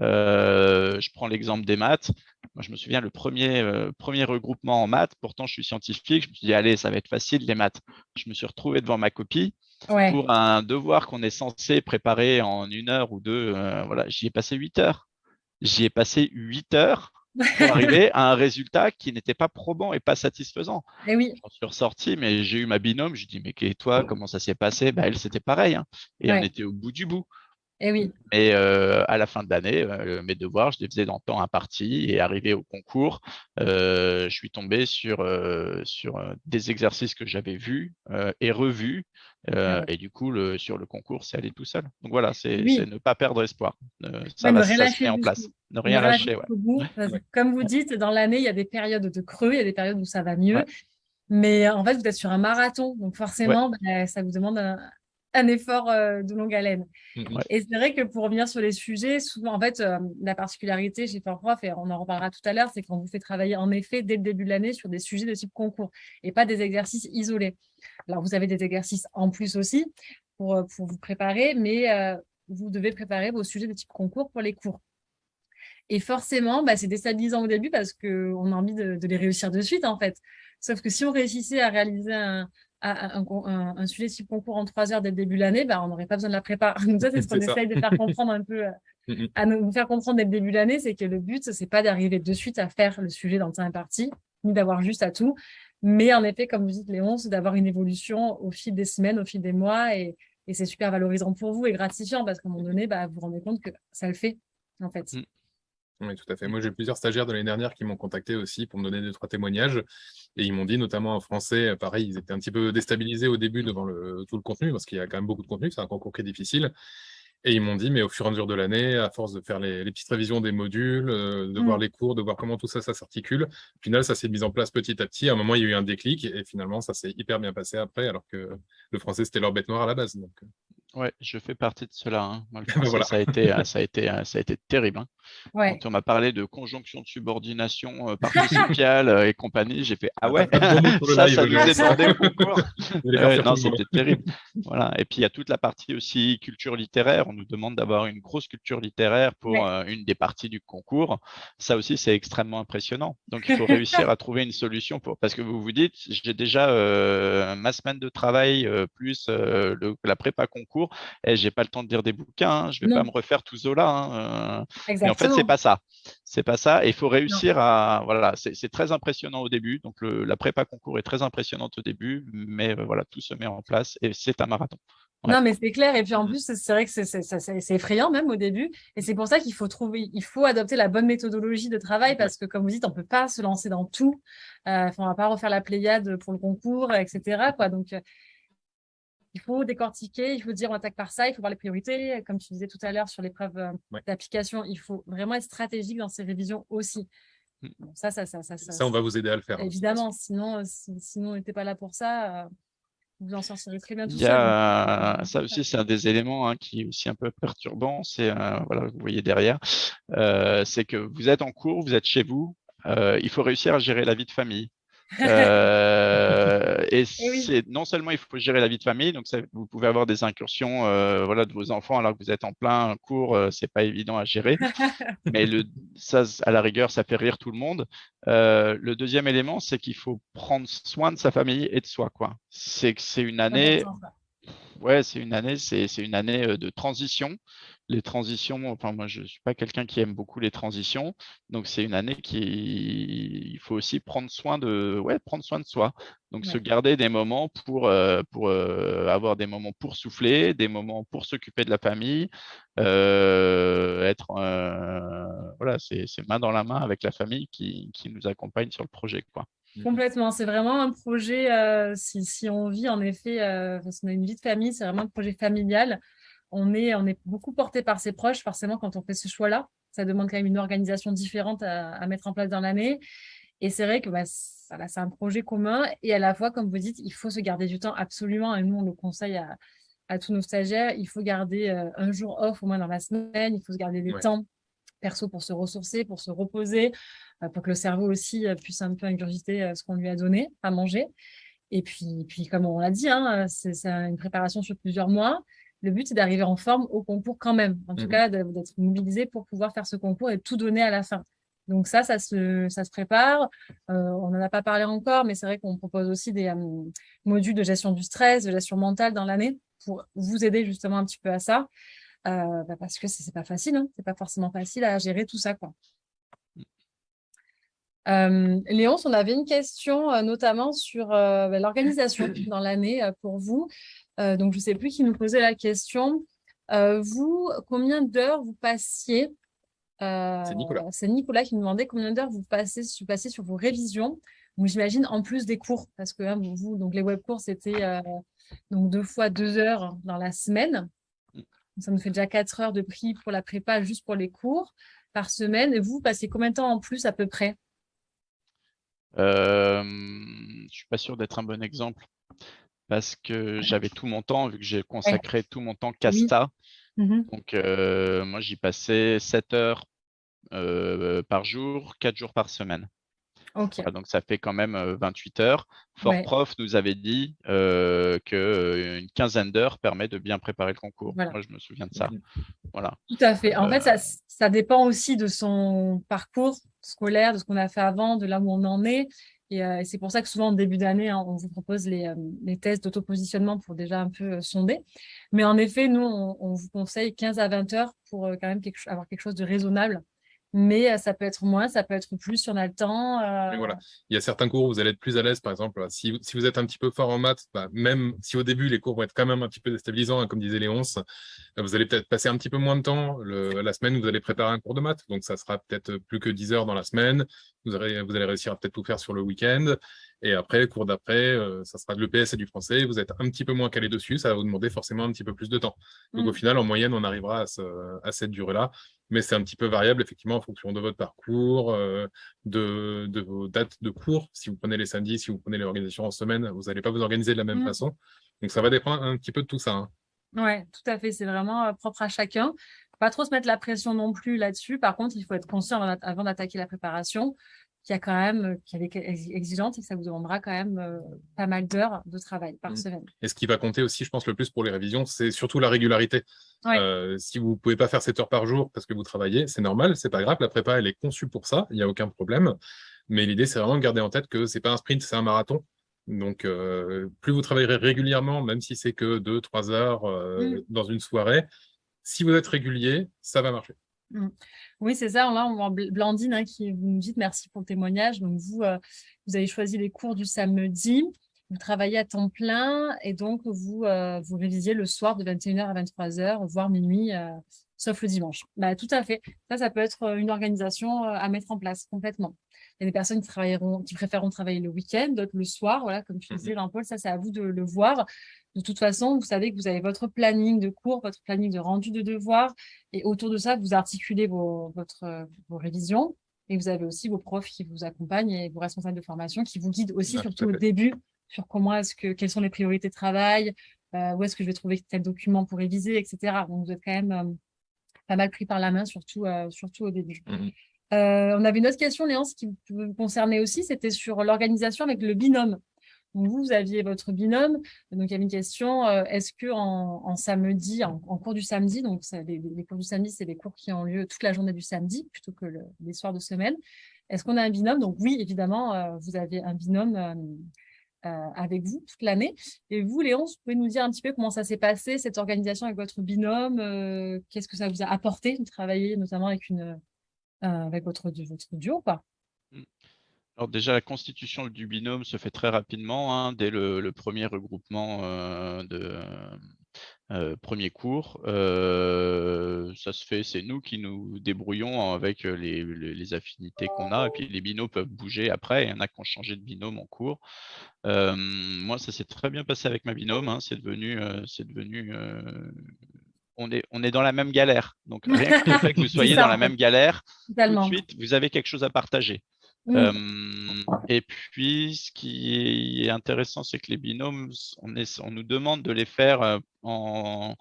Euh, je prends l'exemple des maths. Moi, je me souviens, le premier, euh, premier regroupement en maths, pourtant je suis scientifique, je me suis dit, allez, ça va être facile les maths. Je me suis retrouvé devant ma copie pour un devoir qu'on est censé préparer en une heure ou deux. Euh, voilà, J'y ai passé huit heures. J'y ai passé huit heures pour arriver à un résultat qui n'était pas probant et pas satisfaisant. Et eh oui. J'en suis ressorti, mais j'ai eu ma binôme. Je dit, mais toi, comment ça s'est passé? Bah, Elle, c'était pareil. Hein. Et on était au bout du bout. Eh oui. Et euh, à la fin de l'année, euh, mes devoirs, je les faisais dans le temps imparti et arrivé au concours, euh, je suis tombé sur, sur des exercices que j'avais vus et revus. Et du coup, le, sur le concours, c'est aller tout seul. Donc voilà, c'est ne pas perdre espoir. ça, va, se met en place. Ne rien lâcher. Comme vous dites, dans l'année, il y a des périodes de creux, il y a des périodes où ça va mieux. Mais en fait, vous êtes sur un marathon. Donc forcément, bah, ça vous demande un, un effort euh, de longue haleine. Mmh, et c'est vrai que pour revenir sur les sujets, souvent, en fait, euh, la particularité chez Fort Prof, et on en reparlera tout à l'heure, c'est qu'on vous fait travailler en effet dès le début de l'année sur des sujets de type concours et pas des exercices isolés. Alors, vous avez des exercices en plus aussi pour, euh, pour vous préparer, mais vous devez préparer vos sujets de type concours pour les cours. Et forcément, bah, c'est déstabilisant au début parce qu'on a envie de, de, les réussir de suite, en fait. Sauf que si on réussissait à réaliser un, un, un, sujet type concours en trois heures dès le début de l'année, bah, on n'aurait pas besoin de la prépa. Donc ça, c'est ce qu'on essaye de faire comprendre un peu, euh, mm, mm. à nous faire comprendre dès le début de l'année, c'est que le but, c'est pas d'arriver de suite à faire le sujet dans le temps imparti, ni d'avoir juste à tout. Mais en effet, comme vous dites, Léon, c'est d'avoir une évolution au fil des semaines, au fil des mois, et, et c'est super valorisant pour vous et gratifiant parce qu'à un moment donné, bah, vous vous rendez compte que ça le fait, en fait. Oui, tout à fait. Moi, j'ai plusieurs stagiaires de l'année dernière qui m'ont contacté aussi pour me donner deux, trois témoignages. Et ils m'ont dit, notamment en français, pareil, ils étaient un petit peu déstabilisés au début devant le, tout le contenu, parce qu'il y a quand même beaucoup de contenu, c'est un concours qui est difficile. Et ils m'ont dit, mais au fur et à mesure de l'année, à force de faire les, petites révisions des modules, euh, de voir mmh. les cours, de voir comment tout ça, ça s'articule, au final, ça s'est mis en place petit à petit. À un moment, il y a eu un déclic et finalement, ça s'est hyper bien passé après, alors que le français, c'était leur bête noire à la base. Donc... Ouais, je fais partie de cela. Hein. ça, a été, euh, ça, a été, euh, ça a été terrible. Hein. Quand on m'a parlé de conjonction de subordination euh, participiale euh, et compagnie, j'ai fait Ah ouais, ça, ça nous est demandé au non, c'était terrible. Voilà. Et puis il y a toute la partie aussi culture littéraire. On nous demande d'avoir une grosse culture littéraire pour une des parties du concours. Ça aussi, c'est extrêmement impressionnant. Donc il faut réussir à trouver une solution pour. Parce que vous vous dites, j'ai déjà ma semaine de travail plus le, la prépa concours et eh, j'ai pas le temps de lire des bouquins, hein, je vais pas me refaire tout Zola. Hein, euh. en fait, c'est pas ça. C'est pas ça. il faut réussir à. Voilà, c'est très impressionnant au début. Donc, la prépa concours est très impressionnante au début, mais euh, voilà, tout se met en place et c'est un marathon. Non, mais c'est clair. Et puis en mmh. plus, c'est vrai que c'est effrayant même au début. Et c'est pour ça qu'il faut trouver, il faut adopter la bonne méthodologie de travail parce que, comme vous dites, on peut pas se lancer dans tout. Euh, on va pas refaire la Pléiade pour le concours, etc. Quoi. Donc, il faut décortiquer, il faut dire on attaque par ça, il faut voir les priorités. Comme tu disais tout à l'heure sur l'épreuve euh, d'application, il faut vraiment être stratégique dans ces révisions aussi. Mmh. ça, ça, ça, ça, ça, on va vous aider à le faire. Hein, Évidemment, sinon, euh, sinon on n'était pas là pour ça. Euh, vous en sortirez très bien tout Il y a, Ça aussi, c'est un des éléments hein, qui est aussi un peu perturbant. C'est, voilà, vous voyez derrière, c'est que vous êtes en cours, vous êtes chez vous, il faut réussir à gérer la vie de famille. Euh, et, c'est non seulement il faut gérer la vie de famille, donc vous pouvez avoir des incursions euh, voilà, de vos enfants alors que vous êtes en plein cours, euh, c'est pas évident à gérer, mais le, ça, à la rigueur, ça fait rire tout le monde. le deuxième élément, c'est qu'il faut prendre soin de sa famille et de soi. quoi. C'est que c'est une année, ouais, c'est une année, c'est une année de transition les transitions, enfin moi je ne suis pas quelqu'un qui aime beaucoup les transitions, donc c'est une année qui il faut aussi prendre soin de ouais, prendre soin de soi. Donc se garder des moments pour, euh, pour euh, avoir des moments pour souffler, des moments pour s'occuper de la famille, euh, être voilà, c'est main dans la main avec la famille qui, qui nous accompagne sur le projet quoi. Complètement, c'est vraiment un projet, si, si, on vit en effet, parce qu'on a une vie de famille, c'est vraiment un projet familial on est, on est beaucoup porté par ses proches, forcément, quand on fait ce choix-là. Ça demande quand même une organisation différente à, mettre en place dans l'année. Et c'est vrai que bah, c'est un projet commun. Et à la fois, comme vous dites, il faut se garder du temps absolument. Et nous, on le conseille à, tous nos stagiaires. Il faut garder euh, un jour off au moins dans la semaine. Il faut se garder des temps perso pour se ressourcer, pour se reposer, euh, pour que le cerveau aussi euh, puisse un peu ingurgiter ce qu'on lui a donné à manger. Et puis, puis comme on l'a dit, hein, c'est une préparation sur plusieurs mois le but, c'est d'arriver en forme au concours quand même. En tout mmh cas, d'être mobilisé pour pouvoir faire ce concours et tout donner à la fin. Donc ça, ça se, ça se prépare. Euh, on n'en a pas parlé encore, mais c'est vrai qu'on propose aussi des euh, modules de gestion du stress, de gestion mentale dans l'année pour vous aider justement un petit peu à ça. Euh, bah, parce que ce n'est pas facile, hein. c'est pas forcément facile à gérer tout ça. Quoi. Léonce, on avait une question notamment sur bah, l'organisation dans l'année pour vous. Euh, donc, je ne sais plus qui nous posait la question. Euh, vous, combien d'heures vous passiez euh, C'est Nicolas. C'est Nicolas qui nous demandait combien d'heures vous passez, passez sur vos révisions. Donc, j'imagine en plus des cours, parce que hein, vous, donc les web cours, c'était donc deux fois deux heures dans la semaine. Ça nous fait déjà quatre heures de prix pour la prépa, juste pour les cours par semaine. Et vous, passez combien de temps en plus à peu près? Je ne suis pas sûr d'être un bon exemple parce que j'avais tout mon temps, vu que j'ai consacré tout mon temps Casta. Mmh Donc, euh, moi, j'y passais 7 heures euh, par jour, 4 jours par semaine. Donc, ça fait quand même 28 euh, heures. Fort Prof nous avait dit qu'une quinzaine d'heures permet de bien préparer le concours. Moi, je me souviens de ça. Voilà. Tout à fait. En fait, ça, ça, dépend aussi de son parcours scolaire, de ce qu'on a fait avant, de là où on en est. Euh, et, c'est pour ça que souvent, en début d'année, hein, on vous propose les, euh, les tests d'autopositionnement pour déjà un peu euh, sonder. Mais en effet, nous, on, vous conseille 15 à 20 heures pour quand même avoir quelque chose de raisonnable mais euh, ça peut être moins, ça peut être plus si on a le temps. Euh. voilà. Il y a certains cours où vous allez être plus à l'aise, par exemple, si, si, vous êtes un petit peu fort en maths, bah, même si au début les cours vont être quand même un petit peu déstabilisants, hein, comme disait Léonce, euh, vous allez peut-être passer un petit peu moins de temps. Le, la semaine, vous allez préparer un cours de maths, donc ça sera peut-être plus que 10 heures dans la semaine. Vous, allez réussir à peut-être tout faire sur le week-end. Et après, cours d'après, ça sera de l'EPS et du français. Vous êtes un petit peu moins calé dessus, ça va vous demander forcément un petit peu plus de temps. Donc au mmh. final, en moyenne, on arrivera à, ce, à cette durée-là mais c'est un petit peu variable effectivement en fonction de votre parcours, euh, de, vos dates de cours. Si vous prenez les samedis, si vous prenez l'organisation en semaine, vous n'allez pas vous organiser de la même mmh. façon. Donc ça va dépendre un petit peu de tout ça. Hein. Oui, tout à fait. C'est vraiment euh, propre à chacun. Pas trop se mettre la pression non plus là-dessus. Par contre, il faut être conscient avant d'attaquer la préparation qui a quand même, euh, qui est exigeante et que ça vous demandera quand même euh, pas mal d'heures de travail par mmh. semaine. Et ce qui va compter aussi, je pense, le plus pour les révisions, c'est surtout la régularité. Euh, si vous ne pouvez pas faire 7 heures par jour parce que vous travaillez, c'est normal, c'est pas grave, la prépa, elle est conçue pour ça, il n'y a aucun problème. Mais l'idée, c'est vraiment de garder en tête que c'est pas un sprint, c'est un marathon. Donc, plus vous travaillerez régulièrement, même si c'est que 2-3 heures mmh. dans une soirée, si vous êtes régulier, ça va marcher. Mmh. Oui, c'est ça. Là, on voit Blandine hein, qui vous nous dites merci pour le témoignage. Donc, vous, euh, vous avez choisi les cours du samedi. Vous travaillez à temps plein et donc vous, euh, vous révisiez le soir de 21h à 23h, voire minuit, euh, sauf le dimanche. Bah, tout à fait. Ça, ça peut être une organisation à mettre en place complètement. Il y a des personnes qui, travailleront, qui préféreront travailler le week-end, d'autres le soir. Voilà, comme tu disais, Jean-Paul, ça, c'est à vous de le voir. De toute façon, vous savez que vous avez votre planning de cours, votre planning de rendu de devoirs. Et autour de ça, vous articulez vos, votre, vos révisions. Et vous avez aussi vos profs qui vous accompagnent et vos responsables de formation qui vous guident aussi, surtout au début, sur comment est-ce que, quelles sont les priorités de travail, euh, où est-ce que je vais trouver tel document pour réviser, etc. Donc, vous êtes quand même euh, pas mal pris par la main, surtout, euh, surtout au début. Mmh on avait une autre question, Léance, qui vous concernait aussi, c'était sur l'organisation avec le binôme. Vous, aviez votre binôme. Donc, il y avait une question, est-ce que en, samedi, en, cours du samedi, donc les, cours du samedi, c'est des cours qui ont lieu toute la journée du samedi plutôt que les soirs de semaine. Est-ce qu'on a un binôme? Donc, oui, évidemment, vous avez un binôme euh, avec vous toute l'année. Et vous, Léon, vous pouvez nous dire un petit peu comment ça s'est passé, cette organisation avec votre binôme euh, Qu'est-ce que ça vous a apporté de travailler notamment avec, une, euh, avec votre, votre duo quoi mmh. alors déjà, la constitution du binôme se fait très rapidement, hein, dès le, premier regroupement de, euh, premier cours, euh, ça se fait, c'est nous qui nous débrouillons avec les, affinités qu'on a, et puis les binômes peuvent bouger après, il y en a qui ont changé de binôme en cours. Euh, moi, ça s'est très bien passé avec ma binôme, hein, c'est devenu, c'est devenu on est, on est dans la même galère. Donc, rien que le fait que vous soyez dans la même galère, tout de suite, vous avez quelque chose à partager. Mmh. et puis, ce qui est intéressant, c'est que les binômes, on, on, nous demande de les faire en,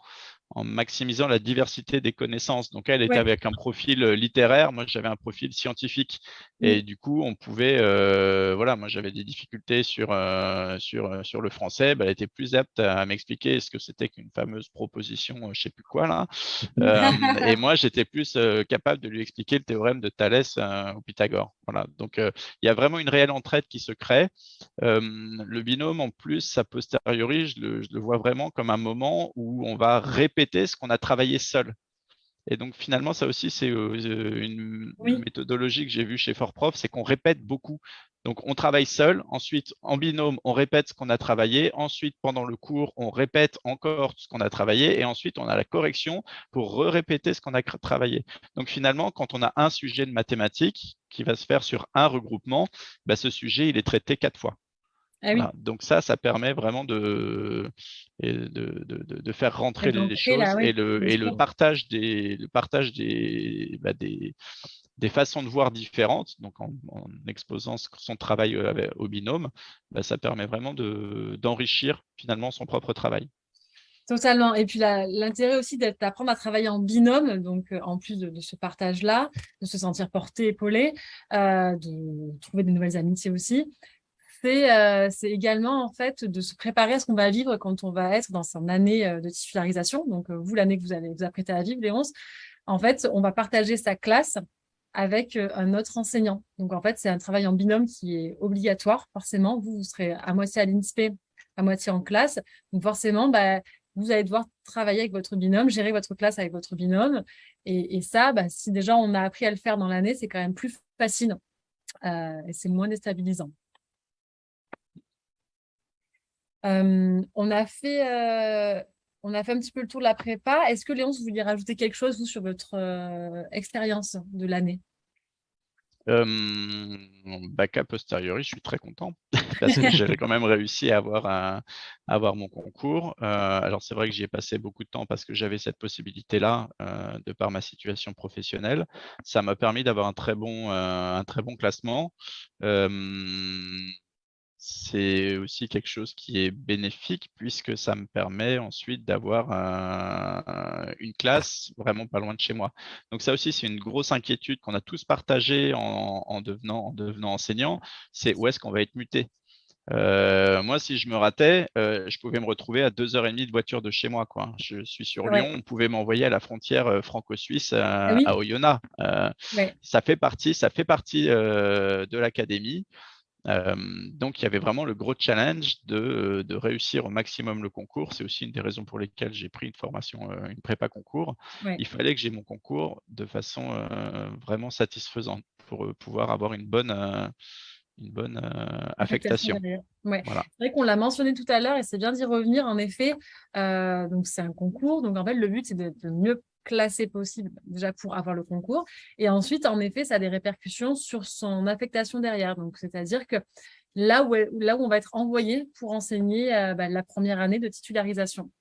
en maximisant la diversité des connaissances. Donc, elle était avec un profil euh, littéraire, moi j'avais un profil scientifique. Et du coup, on pouvait, euh, voilà, moi j'avais des difficultés sur, euh, sur, sur le français, bah, elle était plus apte à, m'expliquer ce que c'était qu'une fameuse proposition, je ne sais plus quoi là. et moi, j'étais plus capable de lui expliquer le théorème de Thalès au Pythagore. Voilà. Donc, il y a vraiment une réelle entraide qui se crée. le binôme, en plus, a posteriori, je le, je le vois vraiment comme un moment où on va répéter ce qu'on a travaillé seul. Et donc finalement, ça aussi, c'est euh, euh, une méthodologie que j'ai vue chez FortProf, c'est qu'on répète beaucoup. Donc on travaille seul, ensuite en binôme, on répète ce qu'on a travaillé, ensuite pendant le cours, on répète encore ce qu'on a travaillé, et ensuite on a la correction pour répéter ce qu'on a travaillé. Donc finalement, quand on a un sujet de mathématiques qui va se faire sur un regroupement, bah, ce sujet, il est traité quatre fois. Ah Donc ça, ça permet vraiment de, de, de, de faire rentrer les choses et, le, et le, partage des, le partage des, bah, des, des, façons de voir différentes, donc en, exposant son travail euh, au binôme, bah, ça permet vraiment d'enrichir finalement son propre travail. Totalement. Et puis l'intérêt aussi d'apprendre à travailler en binôme, donc euh, en plus de, ce partage-là, de se sentir porté, épaulé, euh, de trouver de nouvelles amitiés aussi, euh, c'est également en fait de se préparer à ce qu'on va vivre quand on va être dans son année euh, de titularisation. Donc, euh, vous, l'année que vous allez vous apprêter à vivre, Léonce, en fait, on va partager sa classe avec un autre enseignant. Donc, en fait, c'est un travail en binôme qui est obligatoire, forcément. Vous, vous serez à moitié à l'INSPE, à moitié en classe. Donc, forcément, bah, vous allez devoir travailler avec votre binôme, gérer votre classe avec votre binôme. Et, ça, bah, si déjà on a appris à le faire dans l'année, c'est quand même plus facile et c'est moins déstabilisant on, a fait, on a fait un petit peu le tour de la prépa. Est-ce que Léon, vous rajouter quelque chose vous, sur votre expérience de l'année? Euh, bac a posteriori, je suis très content parce que j'avais quand même réussi à avoir, avoir mon concours. alors c'est vrai que j'y ai passé beaucoup de temps parce que j'avais cette possibilité-là de par ma situation professionnelle. Ça m'a permis d'avoir un un très bon classement c'est aussi quelque chose qui est bénéfique puisque ça me permet ensuite d'avoir une classe vraiment pas loin de chez moi. Donc ça aussi, c'est une grosse inquiétude qu'on a tous partagée en, devenant, en devenant enseignant, c'est où est-ce qu'on va être muté? Euh, moi, si je me ratais, euh, je pouvais me retrouver à deux heures et demie de voiture de chez moi. Quoi. Je suis sur Lyon, on pouvait m'envoyer à la frontière euh, franco-suisse à, ah Oyonnax. Ça fait partie, ça fait partie de l'académie donc, il y avait vraiment le gros challenge de, réussir au maximum le concours. C'est aussi une des raisons pour lesquelles j'ai pris une formation, une prépa concours. Il fallait que j'ai mon concours de façon vraiment satisfaisante pour pouvoir avoir une bonne, une bonne affectation. C'est vrai qu'on l'a mentionné tout à l'heure et c'est bien d'y revenir. En effet, donc c'est un concours. Donc, en fait, le but, c'est de, mieux classé possible, déjà pour avoir le concours. Et ensuite, en effet, ça a des répercussions sur son affectation derrière. Donc, c'est-à-dire que là où, là où on va être envoyé pour enseigner euh, bah, la première année de titularisation.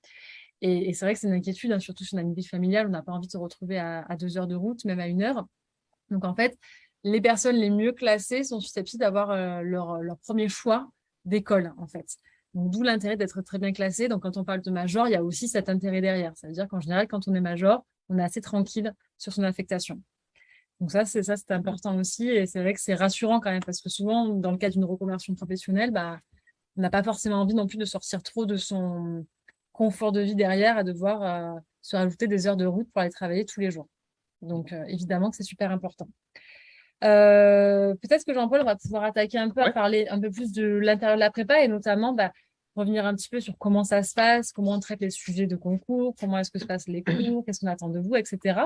Et, c'est vrai que c'est une inquiétude, hein, surtout sur une vie familiale, on n'a pas envie de se retrouver à, deux heures de route, même à une heure. Donc, en fait, les personnes les mieux classées sont susceptibles d'avoir euh, leur, leur premier choix d'école, en fait. D'où l'intérêt d'être très bien classé. Donc, quand on parle de major, il y a aussi cet intérêt derrière. Ça veut dire qu'en général, quand on est major, on est assez tranquille sur son affectation. Donc ça, c'est important aussi. Et c'est vrai que c'est rassurant quand même, parce que souvent, dans le cas d'une reconversion professionnelle, bah, on n'a pas forcément envie non plus de sortir trop de son confort de vie derrière et devoir euh, se rajouter des heures de route pour aller travailler tous les jours. Donc, euh, évidemment que c'est super important. Euh, peut-être que Jean-Paul va pouvoir attaquer un peu à parler un peu plus de l'intérieur de la prépa et notamment bah, revenir un petit peu sur comment ça se passe, comment on traite les sujets de concours, comment est-ce que se passent les cours, qu'est-ce qu'on attend de vous, etc.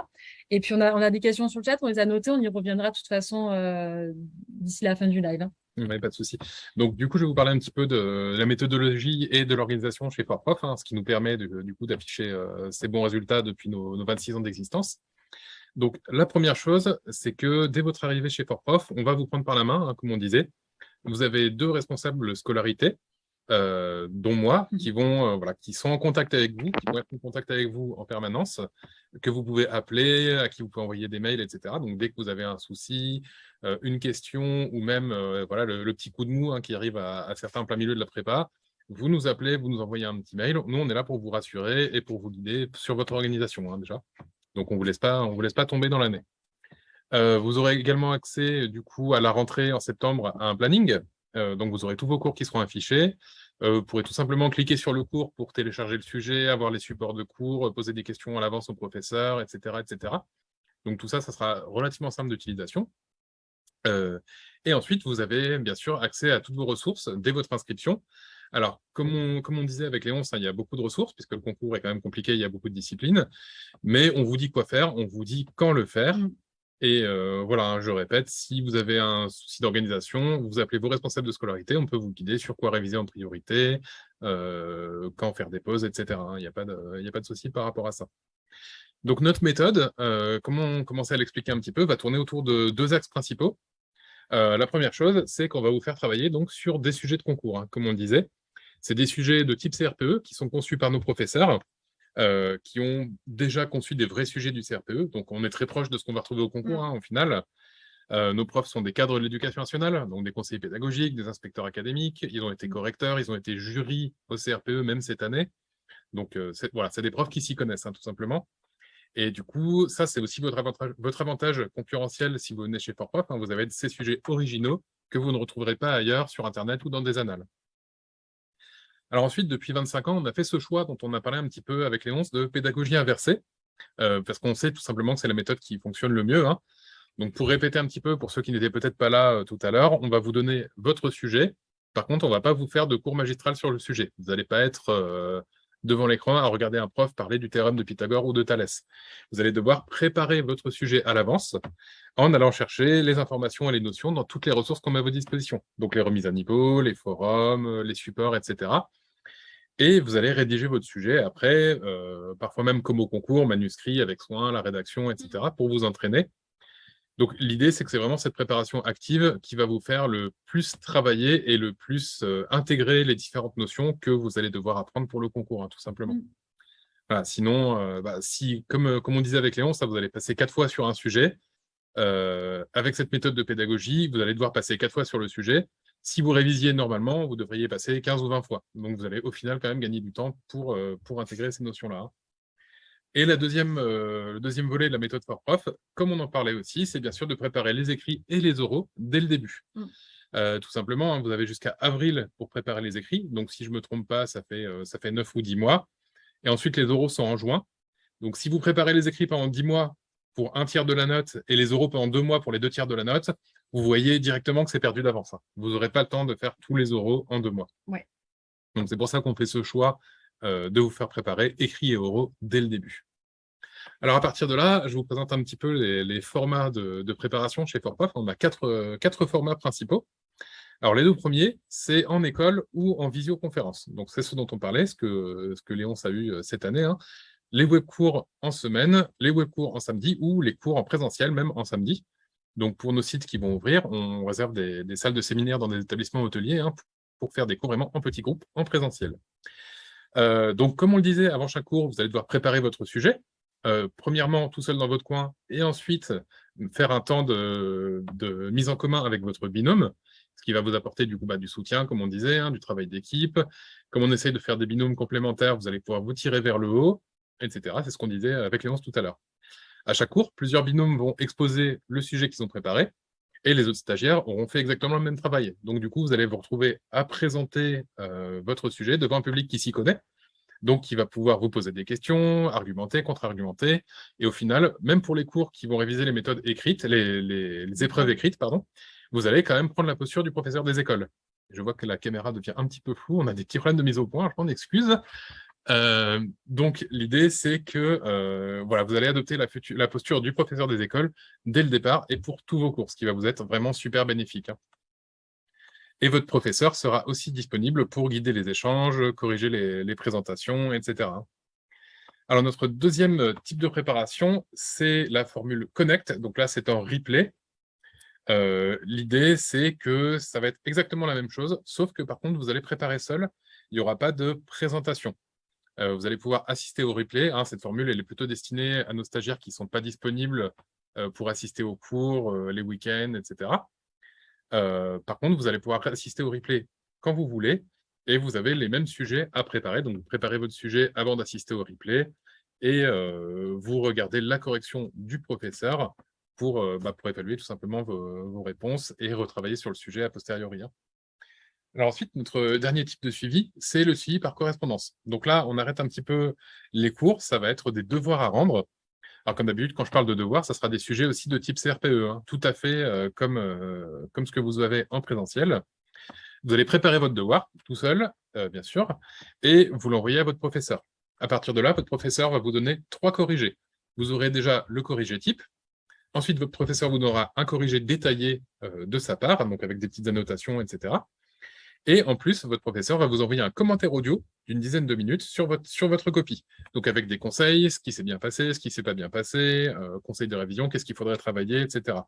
Et puis, on a, on a des questions sur le chat, on les a notées, on y reviendra de toute façon euh, d'ici la fin du live. Hein. Oui, pas de souci. Donc, du coup, je vais vous parler un petit peu de la méthodologie et de l'organisation chez ForProf, hein, ce qui nous permet du coup d'afficher euh, ces bons résultats depuis nos, nos 26 ans d'existence. Donc, la première chose, c'est que dès votre arrivée chez ForProf, on va vous prendre par la main, hein, comme on disait. Vous avez deux responsables scolarité, euh, dont moi, mmh. qui vont, euh, voilà, qui sont en contact avec vous, qui vont être en contact avec vous en permanence, que vous pouvez appeler, à qui vous pouvez envoyer des mails, etc. Donc, dès que vous avez un souci, euh, une question, ou même voilà, le, petit coup de mou hein, qui arrive à, certains plein milieu de la prépa, vous nous appelez, vous nous envoyez un petit mail. Nous, on est là pour vous rassurer et pour vous guider sur votre organisation, hein, déjà. Donc, on ne vous, laisse pas, tomber dans l'année. Euh, vous aurez également accès, du coup, à la rentrée en septembre à un planning. Euh, donc, vous aurez tous vos cours qui seront affichés. Euh, vous pourrez tout simplement cliquer sur le cours pour télécharger le sujet, avoir les supports de cours, poser des questions à l'avance au professeur, etc., etc. Donc, tout ça, ça sera relativement simple d'utilisation. et ensuite, vous avez bien sûr accès à toutes vos ressources dès votre inscription. Alors, comme on, disait avec Léon, ça, il y a beaucoup de ressources, puisque le concours est quand même compliqué, il y a beaucoup de disciplines, mais on vous dit quoi faire, on vous dit quand le faire, mmh. et euh, voilà, hein, je répète, si vous avez un souci d'organisation, vous appelez vos responsables de scolarité, on peut vous guider sur quoi réviser en priorité, euh, quand faire des pauses, etc. Hein. Il n'y a, pas de, a pas de souci par rapport à ça. Donc notre méthode, euh, comment on commençait à l'expliquer un petit peu, va tourner autour de deux axes principaux. La première chose, c'est qu'on va vous faire travailler donc sur des sujets de concours, hein, comme on disait. C'est des sujets de type CRPE qui sont conçus par nos professeurs, euh, qui ont déjà conçu des vrais sujets du CRPE. Donc, on est très proche de ce qu'on va retrouver au concours, mm. hein, au final. Euh, nos profs sont des cadres de l'éducation nationale, donc des conseillers pédagogiques, des inspecteurs académiques. Ils ont été mm. correcteurs, ils ont été jurys au CRPE, même cette année. Donc, euh, voilà, c'est des profs qui s'y connaissent, hein, tout simplement. Et du coup, ça, c'est aussi votre avantage, concurrentiel si vous venez chez ForProf. Hein, vous avez ces sujets originaux que vous ne retrouverez pas ailleurs sur Internet ou dans des annales. Alors ensuite, depuis 25 ans, on a fait ce choix dont on a parlé un petit peu avec Léonce de pédagogie inversée, euh, parce qu'on sait tout simplement que c'est la méthode qui fonctionne le mieux. Hein. Donc pour répéter un petit peu, pour ceux qui n'étaient peut-être pas là euh, tout à l'heure, on va vous donner votre sujet. Par contre, on ne va pas vous faire de cours magistral sur le sujet. Vous n'allez pas être euh, devant l'écran à regarder un prof parler du théorème de Pythagore ou de Thalès. Vous allez devoir préparer votre sujet à l'avance en allant chercher les informations et les notions dans toutes les ressources qu'on met à votre disposition. Donc les remises à niveau, les forums, les supports, etc. Et vous allez rédiger votre sujet après, euh, parfois même comme au concours, manuscrit avec soin, la rédaction, etc., pour vous entraîner donc l'idée, c'est que c'est vraiment cette préparation active qui va vous faire le plus travailler et le plus euh, intégrer les différentes notions que vous allez devoir apprendre pour le concours, hein, tout simplement. Mmh. sinon, euh, bah, si, comme, euh, comme on disait avec Léon, ça, vous allez passer quatre fois sur un sujet. avec cette méthode de pédagogie, vous allez devoir passer quatre fois sur le sujet. Si vous révisiez normalement, vous devriez passer 15 ou 20 fois. Donc vous allez au final quand même gagner du temps pour, pour intégrer ces notions-là. Hein. Et la deuxième, euh, le deuxième volet de la méthode for prof, comme on en parlait aussi, c'est bien sûr de préparer les écrits et les oraux dès le début. Mm. Euh, tout simplement, hein, vous avez jusqu'à avril pour préparer les écrits. Donc, si je ne me trompe pas, ça fait, euh, ça fait 9 ou 10 mois. Et ensuite, les oraux sont en juin. Donc, si vous préparez les écrits pendant 10 mois pour un tiers de la note et les oraux pendant 2 mois pour les deux tiers de la note, vous voyez directement que c'est perdu d'avance. Hein. Vous n'aurez pas le temps de faire tous les oraux en 2 mois. Ouais. Donc, c'est pour ça qu'on fait ce choix de vous faire préparer écrit et oraux dès le début. Alors à partir de là, je vous présente un petit peu les, formats de, préparation chez ForProf. On a quatre, quatre formats principaux. Alors les deux premiers, c'est en école ou en visioconférence. Donc c'est ce dont on parlait, ce que, Léon a eu euh, cette année. Hein. les webcours en semaine, les webcours en samedi ou les cours en présentiel, même en samedi. Donc, pour nos sites qui vont ouvrir, on réserve des, salles de séminaire dans des établissements hôteliers hein, pour faire des cours vraiment en petits groupes, en présentiel. Euh, donc, comme on le disait, avant chaque cours, vous allez devoir préparer votre sujet. Euh, premièrement, tout seul dans votre coin, et ensuite, faire un temps de, mise en commun avec votre binôme, ce qui va vous apporter du, bah, soutien, comme on disait, hein, du travail d'équipe. Comme on essaye de faire des binômes complémentaires, vous allez pouvoir vous tirer vers le haut, etc. C'est ce qu'on disait avec Léonce tout à l'heure. À chaque cours, plusieurs binômes vont exposer le sujet qu'ils ont préparé, et les autres stagiaires auront fait exactement le même travail. Donc, du coup, vous allez vous retrouver à présenter euh, votre sujet devant un public qui s'y connaît, donc qui va pouvoir vous poser des questions, argumenter, contre-argumenter, et au final, même pour les cours qui vont réviser les méthodes écrites, les, épreuves écrites, pardon, vous allez quand même prendre la posture du professeur des écoles. Je vois que la caméra devient un petit peu floue, on a des petits problèmes de mise au point, je m'en excuse. Euh, donc, l'idée, c'est que euh, voilà, vous allez adopter la, posture du professeur des écoles dès le départ et pour tous vos cours, ce qui va vous être vraiment super bénéfique. Hein. Et votre professeur sera aussi disponible pour guider les échanges, corriger les, présentations, etc. Alors, notre deuxième type de préparation, c'est la formule Connect. Donc là, c'est en replay. Euh, l'idée, c'est que ça va être exactement la même chose, sauf que par contre, vous allez préparer seul. Il n'y aura pas de présentation. Euh, vous allez pouvoir assister au replay. Hein. cette formule, elle est plutôt destinée à nos stagiaires qui ne sont pas disponibles euh, pour assister aux cours, les week-ends, etc. par contre, vous allez pouvoir assister au replay quand vous voulez, et vous avez les mêmes sujets à préparer. Donc, vous préparez votre sujet avant d'assister au replay, et vous regardez la correction du professeur pour, bah, pour évaluer tout simplement vos, réponses et retravailler sur le sujet a posteriori. Alors ensuite, notre dernier type de suivi, c'est le suivi par correspondance. Donc là, on arrête un petit peu les cours, ça va être des devoirs à rendre. Alors comme d'habitude, quand je parle de devoirs, ça sera des sujets aussi de type CRPE, hein. tout à fait euh, comme, euh, comme ce que vous avez en présentiel. Vous allez préparer votre devoir tout seul, euh, bien sûr, et vous l'envoyez à votre professeur. À partir de là, votre professeur va vous donner trois corrigés. Vous aurez déjà le corrigé type, ensuite votre professeur vous donnera un corrigé détaillé de sa part, donc avec des petites annotations, etc. Et en plus, votre professeur va vous envoyer un commentaire audio d'une dizaine de minutes sur votre, sur votre copie. Donc avec des conseils, ce qui s'est bien passé, ce qui s'est pas bien passé, euh, conseils de révision, qu'est-ce qu'il faudrait travailler, etc.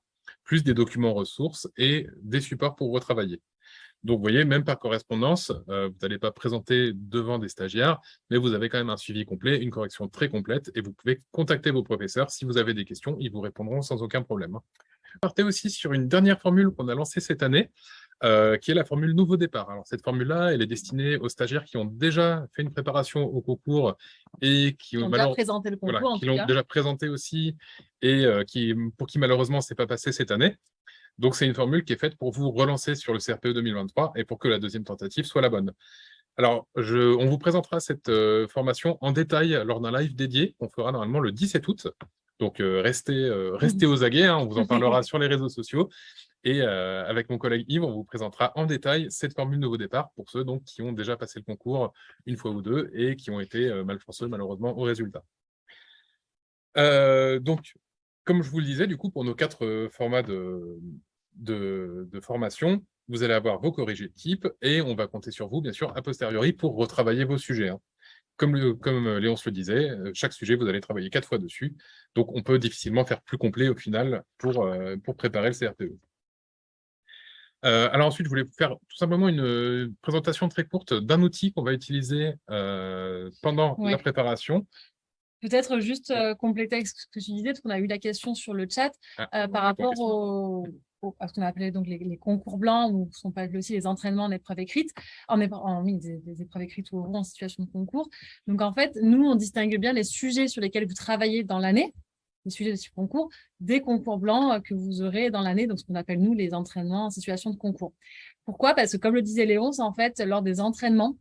Plus des documents ressources et des supports pour retravailler. Donc, vous voyez, même par correspondance, euh, vous n'allez pas présenter devant des stagiaires, mais vous avez quand même un suivi complet, une correction très complète, et vous pouvez contacter vos professeurs. Si vous avez des questions, ils vous répondront sans aucun problème. Partez aussi sur une dernière formule qu'on a lancée cette année, euh, qui est la formule nouveau départ. Alors, cette formule-là, elle est destinée aux stagiaires qui ont déjà fait une préparation au concours et qui, ont déjà présenté le concours, qui l'ont déjà présenté aussi et euh, qui, pour qui malheureusement, ce n'est pas passé cette année. Donc, c'est une formule qui est faite pour vous relancer sur le CRPE 2023 et pour que la deuxième tentative soit la bonne. Alors, je, on vous présentera cette euh, formation en détail lors d'un live dédié qu'on fera normalement le 17 août. Donc, restez, restez aux aguets, hein, on vous en parlera sur les réseaux sociaux. Et euh, avec mon collègue Yves, on vous présentera en détail cette formule nouveau départ pour ceux donc, qui ont déjà passé le concours une fois ou deux et qui ont été euh, malheureusement au résultat. Euh, donc, comme je vous le disais, du coup, pour nos quatre formats de, de, formation, vous allez avoir vos corrigés de type et on va compter sur vous, bien sûr, a posteriori pour retravailler vos sujets. Hein. Comme, comme Léon se le disait, chaque sujet, vous allez travailler quatre fois dessus. Donc, on peut difficilement faire plus complet au final pour, pour préparer le CRPE. Euh, alors ensuite, je voulais faire tout simplement une euh, présentation très courte d'un outil qu'on va utiliser euh, pendant la préparation. Peut-être juste compléter ce que tu disais, parce qu'on a eu la question sur le chat ah, par rapport au, à ce qu'on a appelé donc les, concours blancs, ou sont pas aussi les entraînements en épreuve écrite, en, en des, des, épreuves écrites ou en situation de concours. Donc en fait, nous, on distingue bien les sujets sur lesquels vous travaillez dans l'année, sujets de ce concours, des concours blancs euh, que vous aurez dans l'année, donc ce qu'on appelle nous les entraînements en situation de concours. Pourquoi? Parce que comme le disait Léon, c'est en fait lors des entraînements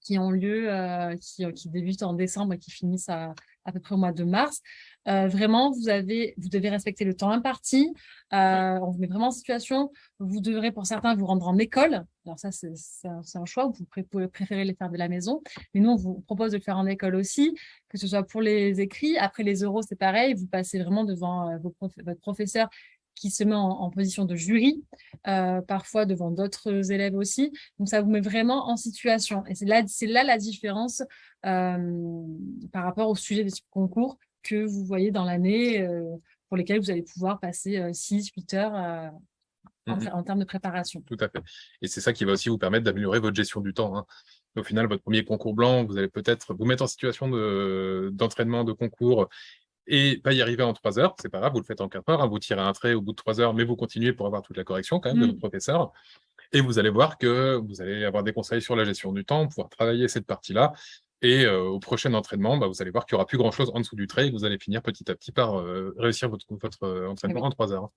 qui ont lieu, euh, euh, qui, débutent en décembre et qui finissent à, à peu près au mois de mars, euh, vraiment, vous, avez, vous devez respecter le temps imparti. Euh, on vous met vraiment en situation. Vous devrez, pour certains, vous rendre en école. Alors ça, c'est un, choix. Vous pouvez préférer les faire de la maison. Mais nous, on vous propose de le faire en école aussi, que ce soit pour les écrits. Après, les euros, c'est pareil. Vous passez vraiment devant euh, votre professeur qui se met en, position de jury, parfois devant d'autres élèves aussi. Donc, ça vous met vraiment en situation. Et c'est là, là la différence par par rapport au sujet des concours que vous voyez dans l'année, pour lesquels vous allez pouvoir passer 6-8 heures mmh en, termes de préparation. Tout à fait. Et c'est ça qui va aussi vous permettre d'améliorer votre gestion du temps. Hein. Au final, votre premier concours blanc, vous allez peut-être vous mettre en situation d'entraînement de, concours et pas y arriver en trois heures, c'est pas grave, vous le faites en quatre heures, hein, vous tirez un trait au bout de trois heures, mais vous continuez pour avoir toute la correction quand même de mmh. votre professeur. Et vous allez voir que vous allez avoir des conseils sur la gestion du temps, pouvoir travailler cette partie-là. Et euh, au prochain entraînement, bah, vous allez voir qu'il n'y aura plus grand-chose en dessous du trait et vous allez finir petit à petit par euh, réussir votre, votre euh, entraînement en trois heures,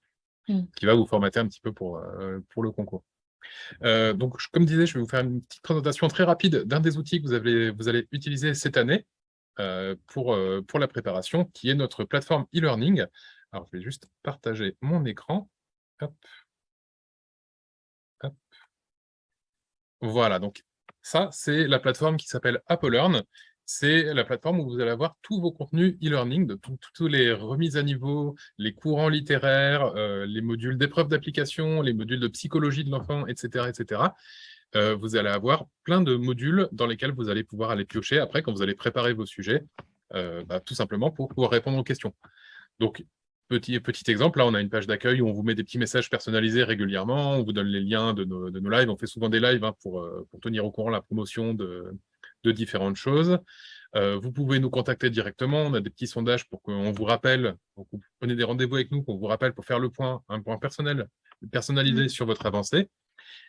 mmh. qui va vous formater un petit peu pour, pour le concours. donc, comme disais, je vais vous faire une petite présentation très rapide d'un des outils que vous, avez, vous allez utiliser cette année pour, pour la préparation, qui est notre plateforme e-learning. Alors, je vais juste partager mon écran. Voilà, donc ça, c'est la plateforme qui s'appelle AppleLearn. C'est la plateforme où vous allez avoir tous vos contenus e-learning, toutes les remises à niveau, les courants littéraires, euh, les modules d'épreuves d'application, les modules de psychologie de l'enfant, etc. etc. Euh, vous allez avoir plein de modules dans lesquels vous allez pouvoir aller piocher après quand vous allez préparer vos sujets, euh, bah, tout simplement pour pouvoir répondre aux questions. Donc, Petit, petit exemple, là, on a une page d'accueil où on vous met des petits messages personnalisés régulièrement, on vous donne les liens de nos, lives, on fait souvent des lives hein, pour, euh, pour, tenir au courant la promotion de, différentes choses. Euh, vous pouvez nous contacter directement, on a des petits sondages pour qu'on vous rappelle, vous prenez des rendez-vous avec nous, qu'on vous rappelle pour faire le point, un point personnel, personnalisé mmh. sur votre avancée.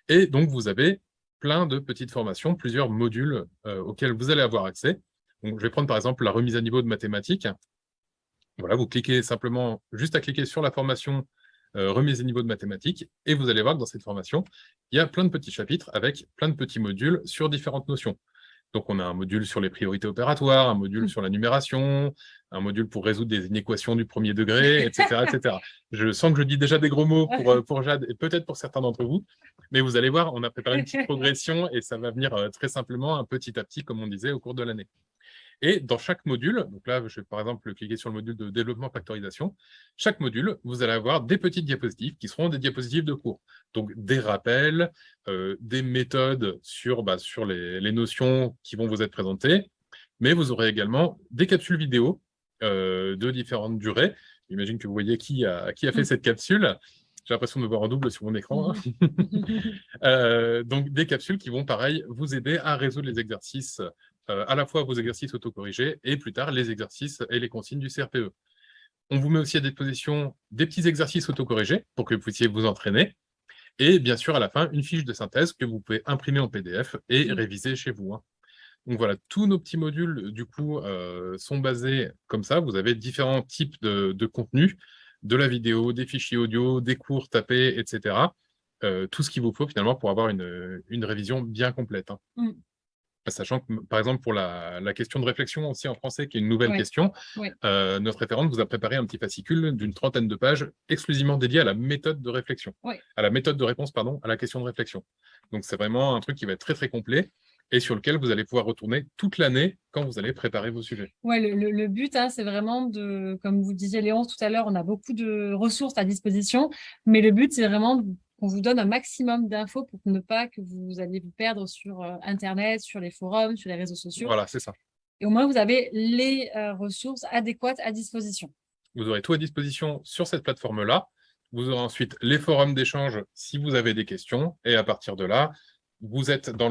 Et donc, vous avez plein de petites formations, plusieurs modules euh, auxquels vous allez avoir accès. Donc, je vais prendre par exemple la remise à niveau de mathématiques. Voilà, vous cliquez simplement, juste à cliquer sur la formation euh, remise à niveau de mathématiques, et vous allez voir que dans cette formation, il y a plein de petits chapitres avec plein de petits modules sur différentes notions. Donc, on a un module sur les priorités opératoires, un module mmh. sur la numération, un module pour résoudre des inéquations du premier degré, etc. etc. Je sens que je dis déjà des gros mots pour, euh, pour Jade et peut-être pour certains d'entre vous, mais vous allez voir, on a préparé une petite progression et ça va venir euh, très simplement, un petit à petit, comme on disait, au cours de l'année. Et dans chaque module, donc là, je vais par exemple cliquer sur le module de développement factorisation, chaque module, vous allez avoir des petites diapositives qui seront des diapositives de cours. Donc des rappels, euh, des méthodes sur, bah, sur les, notions qui vont vous être présentées, mais vous aurez également des capsules vidéo euh, de différentes durées. J'imagine que vous voyez qui a, qui a fait mm. cette capsule. J'ai l'impression de voir en double sur mon écran. Hein. Euh, donc, des capsules qui vont, pareil, vous aider à résoudre les exercices à la fois vos exercices autocorrigés et plus tard les exercices et les consignes du CRPE. On vous met aussi à disposition des petits exercices autocorrigés pour que vous puissiez vous entraîner. Et bien sûr, à la fin, une fiche de synthèse que vous pouvez imprimer en PDF et réviser chez vous. Hein. Donc voilà, tous nos petits modules, du coup, euh, sont basés comme ça. Vous avez différents types de, contenus, de la vidéo, des fichiers audio, des cours tapés, etc. Euh, tout ce qu'il vous faut finalement pour avoir une, révision bien complète. Hein. Mm. Sachant que, par exemple, pour la, question de réflexion aussi en français, qui est une nouvelle question, euh, notre référente vous a préparé un petit fascicule d'une trentaine de pages exclusivement dédié à la méthode de réflexion, à la méthode de réponse, pardon, à la question de réflexion. Donc, c'est vraiment un truc qui va être très, très complet et sur lequel vous allez pouvoir retourner toute l'année quand vous allez préparer vos sujets. Ouais, le, but, hein, c'est vraiment de, comme vous disiez Léon tout à l'heure, on a beaucoup de ressources à disposition, mais le but, c'est vraiment on vous donne un maximum d'infos pour ne pas que vous alliez vous perdre sur euh, Internet, sur les forums, sur les réseaux sociaux. Voilà, c'est ça. Et au moins, vous avez les euh, ressources adéquates à disposition. Vous aurez tout à disposition sur cette plateforme-là. Vous aurez ensuite les forums d'échange si vous avez des questions. Et à partir de là, vous êtes dans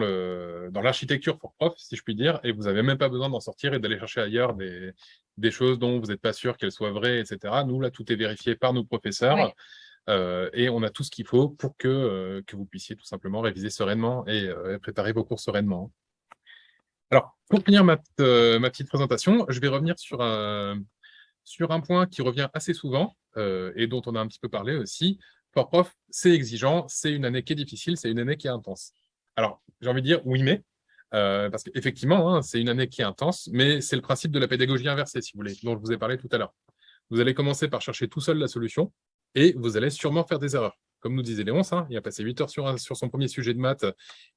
l'architecture dans pour prof, si je puis dire, et vous n'avez même pas besoin d'en sortir et d'aller chercher ailleurs des, des choses dont vous n'êtes pas sûr qu'elles soient vraies, etc. Nous, là, tout est vérifié par nos professeurs. Euh, et on a tout ce qu'il faut pour que, euh, que vous puissiez tout simplement réviser sereinement et euh, préparer vos cours sereinement. Alors, pour finir ma, ma, petite présentation, je vais revenir sur un, sur un point qui revient assez souvent et dont on a un petit peu parlé aussi. Pour prof, c'est exigeant, c'est une année qui est difficile, c'est une année qui est intense. Alors, j'ai envie de dire oui, mais, parce qu'effectivement, hein, c'est une année qui est intense, mais c'est le principe de la pédagogie inversée, si vous voulez, dont je vous ai parlé tout à l'heure. Vous allez commencer par chercher tout seul la solution, et vous allez sûrement faire des erreurs. Comme nous disait Léonce, hein, il a passé 8 heures sur, sur son premier sujet de maths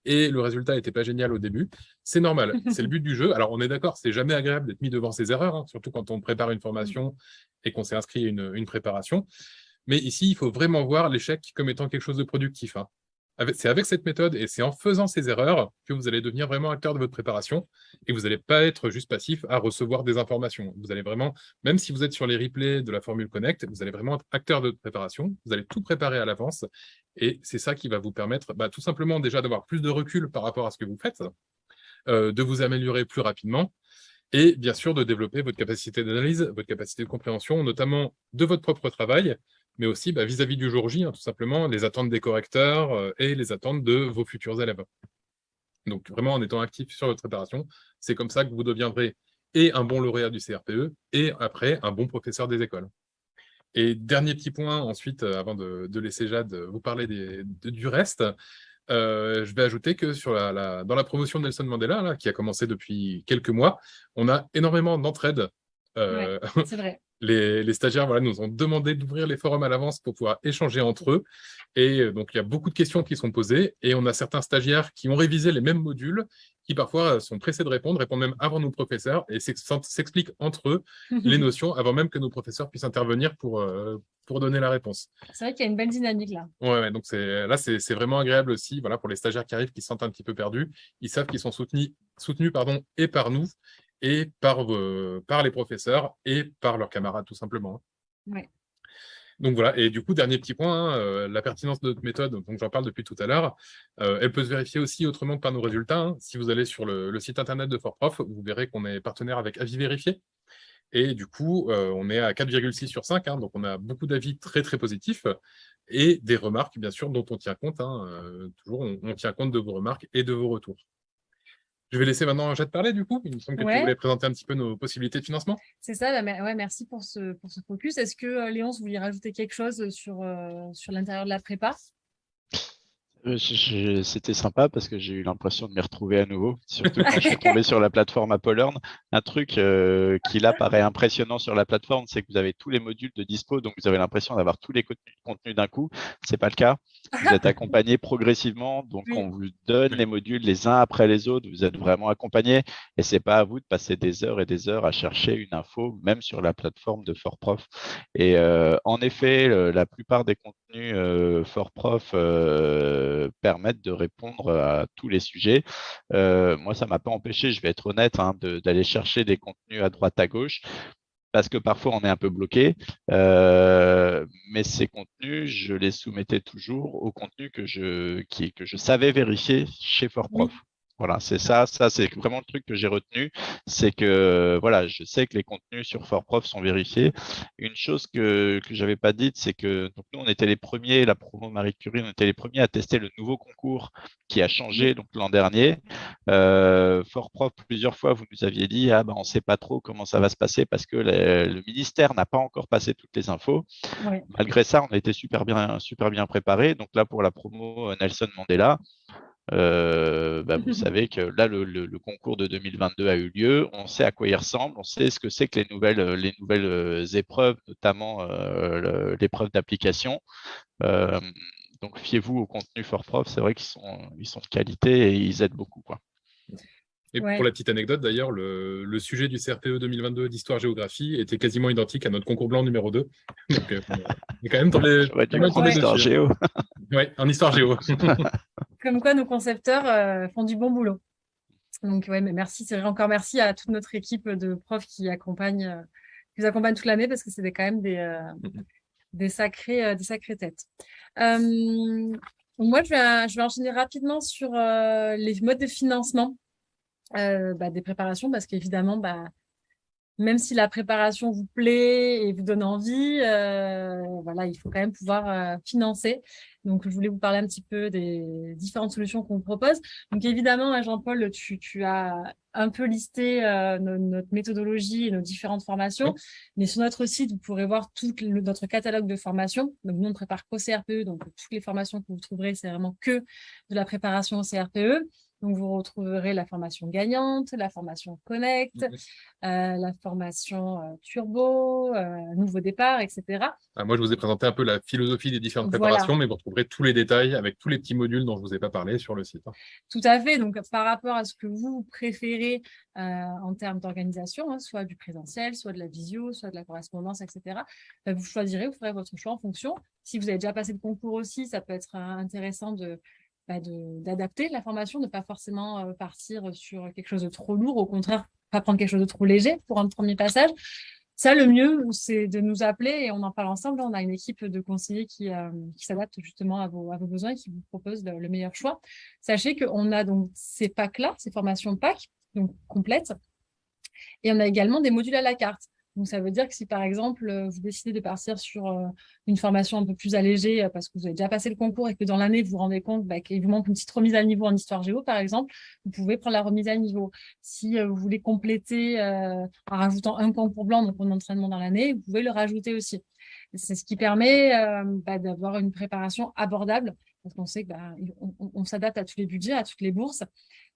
et le résultat n'était pas génial au début. C'est normal, c'est le but du jeu. Alors, on est d'accord, c'est jamais agréable d'être mis devant ses erreurs, hein, surtout quand on prépare une formation et qu'on s'est inscrit à une, préparation. Mais ici, il faut vraiment voir l'échec comme étant quelque chose de productif. Hein. C'est avec cette méthode et c'est en faisant ces erreurs que vous allez devenir vraiment acteur de votre préparation et vous n'allez pas être juste passif à recevoir des informations. Vous allez vraiment, même si vous êtes sur les replays de la Formule Connect, vous allez vraiment être acteur de votre préparation, vous allez tout préparer à l'avance et c'est ça qui va vous permettre bah, tout simplement déjà d'avoir plus de recul par rapport à ce que vous faites, euh, de vous améliorer plus rapidement et bien sûr de développer votre capacité d'analyse, votre capacité de compréhension, notamment de votre propre travail, mais aussi bah, vis-à-vis du jour J, hein, tout simplement, les attentes des correcteurs euh, et les attentes de vos futurs élèves. Donc vraiment, en étant actif sur votre préparation, c'est comme ça que vous deviendrez et un bon lauréat du CRPE, et après, un bon professeur des écoles. Et dernier petit point, ensuite, euh, avant de, laisser Jade vous parler du reste, euh, je vais ajouter que sur la, dans la promotion de Nelson Mandela, qui a commencé depuis quelques mois, on a énormément d'entraide. c'est vrai les, stagiaires voilà, nous ont demandé d'ouvrir les forums à l'avance pour pouvoir échanger entre eux. Et euh, donc, il y a beaucoup de questions qui sont posées. Et on a certains stagiaires qui ont révisé les mêmes modules, qui parfois sont pressés de répondre, répondent même avant nos professeurs, et s'expliquent entre eux les notions avant même que nos professeurs puissent intervenir pour, euh, pour donner la réponse. C'est vrai qu'il y a une belle dynamique là. Ouais, donc là, c'est vraiment agréable aussi voilà, pour les stagiaires qui arrivent, qui se sentent un petit peu perdus. Ils savent qu'ils sont soutenus, soutenus pardon, et par nous, et par, par les professeurs et par leurs camarades, tout simplement. Ouais. Donc voilà, et du coup, dernier petit point, hein, euh, la pertinence de notre méthode, donc j'en parle depuis tout à l'heure, euh, elle peut se vérifier aussi autrement que par nos résultats. Hein. Si vous allez sur le, site internet de FortProf, vous verrez qu'on est partenaire avec Avis Vérifié. Et du coup, euh, on est à 4,6 sur 5, hein, donc on a beaucoup d'avis très très positifs et des remarques, bien sûr, dont on tient compte. toujours, on, tient compte de vos remarques et de vos retours. Je vais laisser maintenant Jade parler, du coup. Il me semble que tu voulais présenter un petit peu nos possibilités de financement. C'est ça, bah, ouais, merci pour ce, pour ce focus. Est-ce que, euh, Léon, vous vouliez rajouter quelque chose sur, euh, sur l'intérieur de la prépa? euh, c'était sympa parce que j'ai eu l'impression de m'y retrouver à nouveau, surtout quand je suis tombé sur la plateforme Learn. Un truc euh, qui là paraît impressionnant sur la plateforme, c'est que vous avez tous les modules de dispo, donc vous avez l'impression d'avoir tous les contenus, d'un coup. Ce n'est pas le cas. Vous êtes accompagné progressivement, donc on vous donne les modules les uns après les autres. Vous êtes vraiment accompagné et c'est pas à vous de passer des heures et des heures à chercher une info, même sur la plateforme de FortProf. Et euh, en effet, la plupart des contenus FortProf euh, permettre de répondre à tous les sujets. Euh, moi, ça ne m'a pas empêché, je vais être honnête, hein, d'aller chercher des contenus à droite, à gauche parce que parfois on est un peu bloqué, euh, mais ces contenus, je les soumettais toujours au contenu que je, qui, que je savais vérifier chez FortProf. Voilà, c'est ça, ça c'est vraiment le truc que j'ai retenu, c'est que voilà, je sais que les contenus sur FortProf sont vérifiés. Une chose que je n'avais pas dite, c'est que donc nous on était les premiers, la promo Marie Curie, on était les premiers à tester le nouveau concours qui a changé donc l'an dernier. Euh, FortProf plusieurs fois vous nous aviez dit ah ben on sait pas trop comment ça va se passer parce que le ministère n'a pas encore passé toutes les infos. Malgré ça, on a été super bien super bien préparé. Donc là pour la promo euh, Nelson Mandela. Euh, bah, vous savez que là, le, concours de 2022 a eu lieu. On sait à quoi il ressemble. On sait ce que c'est que les nouvelles, les nouvelles euh, épreuves, notamment euh, l'épreuve d'application. donc, fiez-vous au contenu for prof. C'est vrai qu'ils sont, ils sont de qualité et ils aident beaucoup. Quoi. Et pour la petite anecdote, d'ailleurs, le, sujet du CRPE 2022 d'histoire-géographie était quasiment identique à notre concours blanc numéro 2. Donc, on est quand même tombé, en histoire géo. oui, en histoire géo. Comme quoi, nos concepteurs euh, font du bon boulot. Donc, ouais, mais merci, c'est encore merci à toute notre équipe de profs qui accompagnent, euh, qui nous accompagnent toute l'année parce que c'est quand même des, euh, des, sacrés, des sacrées têtes. moi, je vais, je vais enchaîner rapidement sur les modes de financement bah, des préparations parce qu'évidemment, bah, même si la préparation vous plaît et vous donne envie, euh, voilà, il faut quand même pouvoir euh, financer. Donc, je voulais vous parler un petit peu des différentes solutions qu'on propose. Donc, évidemment, hein, Jean-Paul, tu, tu, as un peu listé euh, notre méthodologie et nos différentes formations. Mais sur notre site, vous pourrez voir tout notre catalogue de formations. Donc, nous, on ne prépare qu'au CRPE. Donc, toutes les formations que vous trouverez, c'est vraiment que de la préparation au CRPE. Donc, vous retrouverez la formation gagnante, la formation Connect, euh, la formation euh, Turbo, euh, Nouveau Départ, etc. Ah, moi, je vous ai présenté un peu la philosophie des différentes préparations, mais vous retrouverez tous les détails avec tous les petits modules dont je ne vous ai pas parlé sur le site. Hein. Tout à fait. Donc, par rapport à ce que vous préférez en termes d'organisation, hein, soit du présentiel, soit de la visio, soit de la correspondance, etc., vous choisirez, vous ferez votre choix en fonction. Si vous avez déjà passé le concours aussi, ça peut être intéressant de bah, d'adapter la formation, de ne pas forcément partir sur quelque chose de trop lourd, au contraire, pas prendre quelque chose de trop léger pour un premier passage. Ça, le mieux, c'est de nous appeler et on en parle ensemble. On a une équipe de conseillers qui, qui s'adapte justement à vos, à vos, besoins et qui vous propose le, meilleur choix. Sachez qu'on a donc ces packs-là, ces formations PAC, donc complètes, et on a également des modules à la carte. Donc, ça veut dire que si, par exemple, euh, vous décidez de partir sur euh, une formation un peu plus allégée euh, parce que vous avez déjà passé le concours et que dans l'année, vous vous rendez compte bah, qu'il vous manque une petite remise à niveau en histoire géo, par exemple, vous pouvez prendre la remise à niveau. Si vous voulez compléter en rajoutant un concours blanc, donc un entraînement dans l'année, vous pouvez le rajouter aussi. C'est ce qui permet bah, d'avoir une préparation abordable parce qu'on sait qu'on bah, on s'adapte à tous les budgets, à toutes les bourses.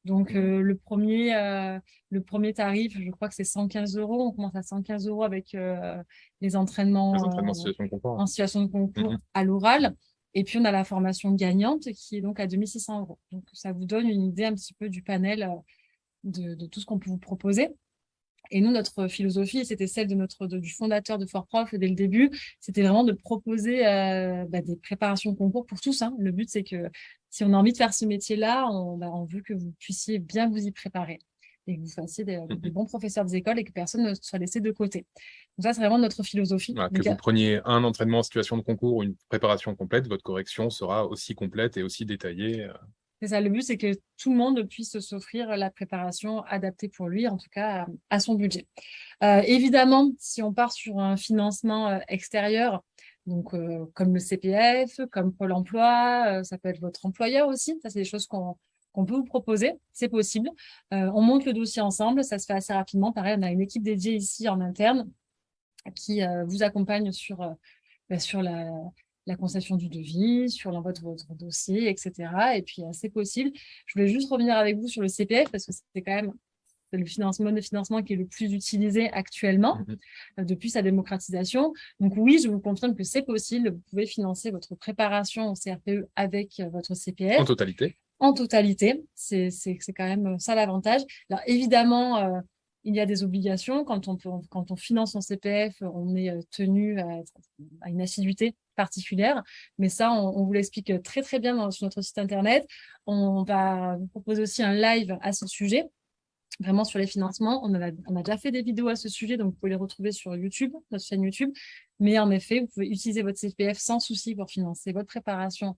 Donc, mmh. euh, le, premier, euh, le premier tarif, je crois que c'est 115 euros. On commence à 115 euros avec euh, les entraînements, en situation de concours, mmh à l'oral. Et puis, on a la formation gagnante qui est donc à 2600 euros. Donc, ça vous donne une idée un petit peu du panel de, de tout ce qu'on peut vous proposer. Et nous, notre philosophie, c'était celle de notre, du fondateur de Fort Prof dès le début, c'était vraiment de proposer euh, bah, des préparations concours pour tous. Hein. Le but, c'est que si on a envie de faire ce métier-là, on, bah, on, veut que vous puissiez bien vous y préparer et que vous fassiez des, mmh bons professeurs des écoles et que personne ne soit laissé de côté. Donc ça, c'est vraiment notre philosophie. que vous preniez un entraînement en situation de concours ou une préparation complète, votre correction sera aussi complète et aussi détaillée. C'est ça, le but, c'est que tout le monde puisse s'offrir la préparation adaptée pour lui, en tout cas à, son budget. Euh, évidemment, si on part sur un financement euh, extérieur, donc euh, comme le CPF, comme Pôle emploi, ça peut être votre employeur aussi, ça c'est des choses qu'on peut vous proposer, c'est possible. on monte le dossier ensemble, ça se fait assez rapidement. Pareil, on a une équipe dédiée ici en interne qui vous accompagne sur, bah, sur la, la concession du devis, sur l'envoi de votre dossier, etc. Et puis, c'est possible. Je voulais juste revenir avec vous sur le CPF parce que c'est quand même le financement de financement qui est le plus utilisé actuellement mmh euh, depuis sa démocratisation. Donc oui, je vous confirme que c'est possible. Vous pouvez financer votre préparation au CRPE avec euh, votre CPF. En totalité En totalité. C'est quand même euh, ça l'avantage. Alors évidemment, il y a des obligations. Quand on, quand on finance son CPF, on est tenu à, une assiduité particulière. Mais ça, on, vous l'explique très, très bien sur notre site Internet. On va vous proposer aussi un live à ce sujet, vraiment sur les financements. On a, on a déjà fait des vidéos à ce sujet, donc vous pouvez les retrouver sur YouTube, notre chaîne YouTube. Mais en effet, vous pouvez utiliser votre CPF sans souci pour financer votre préparation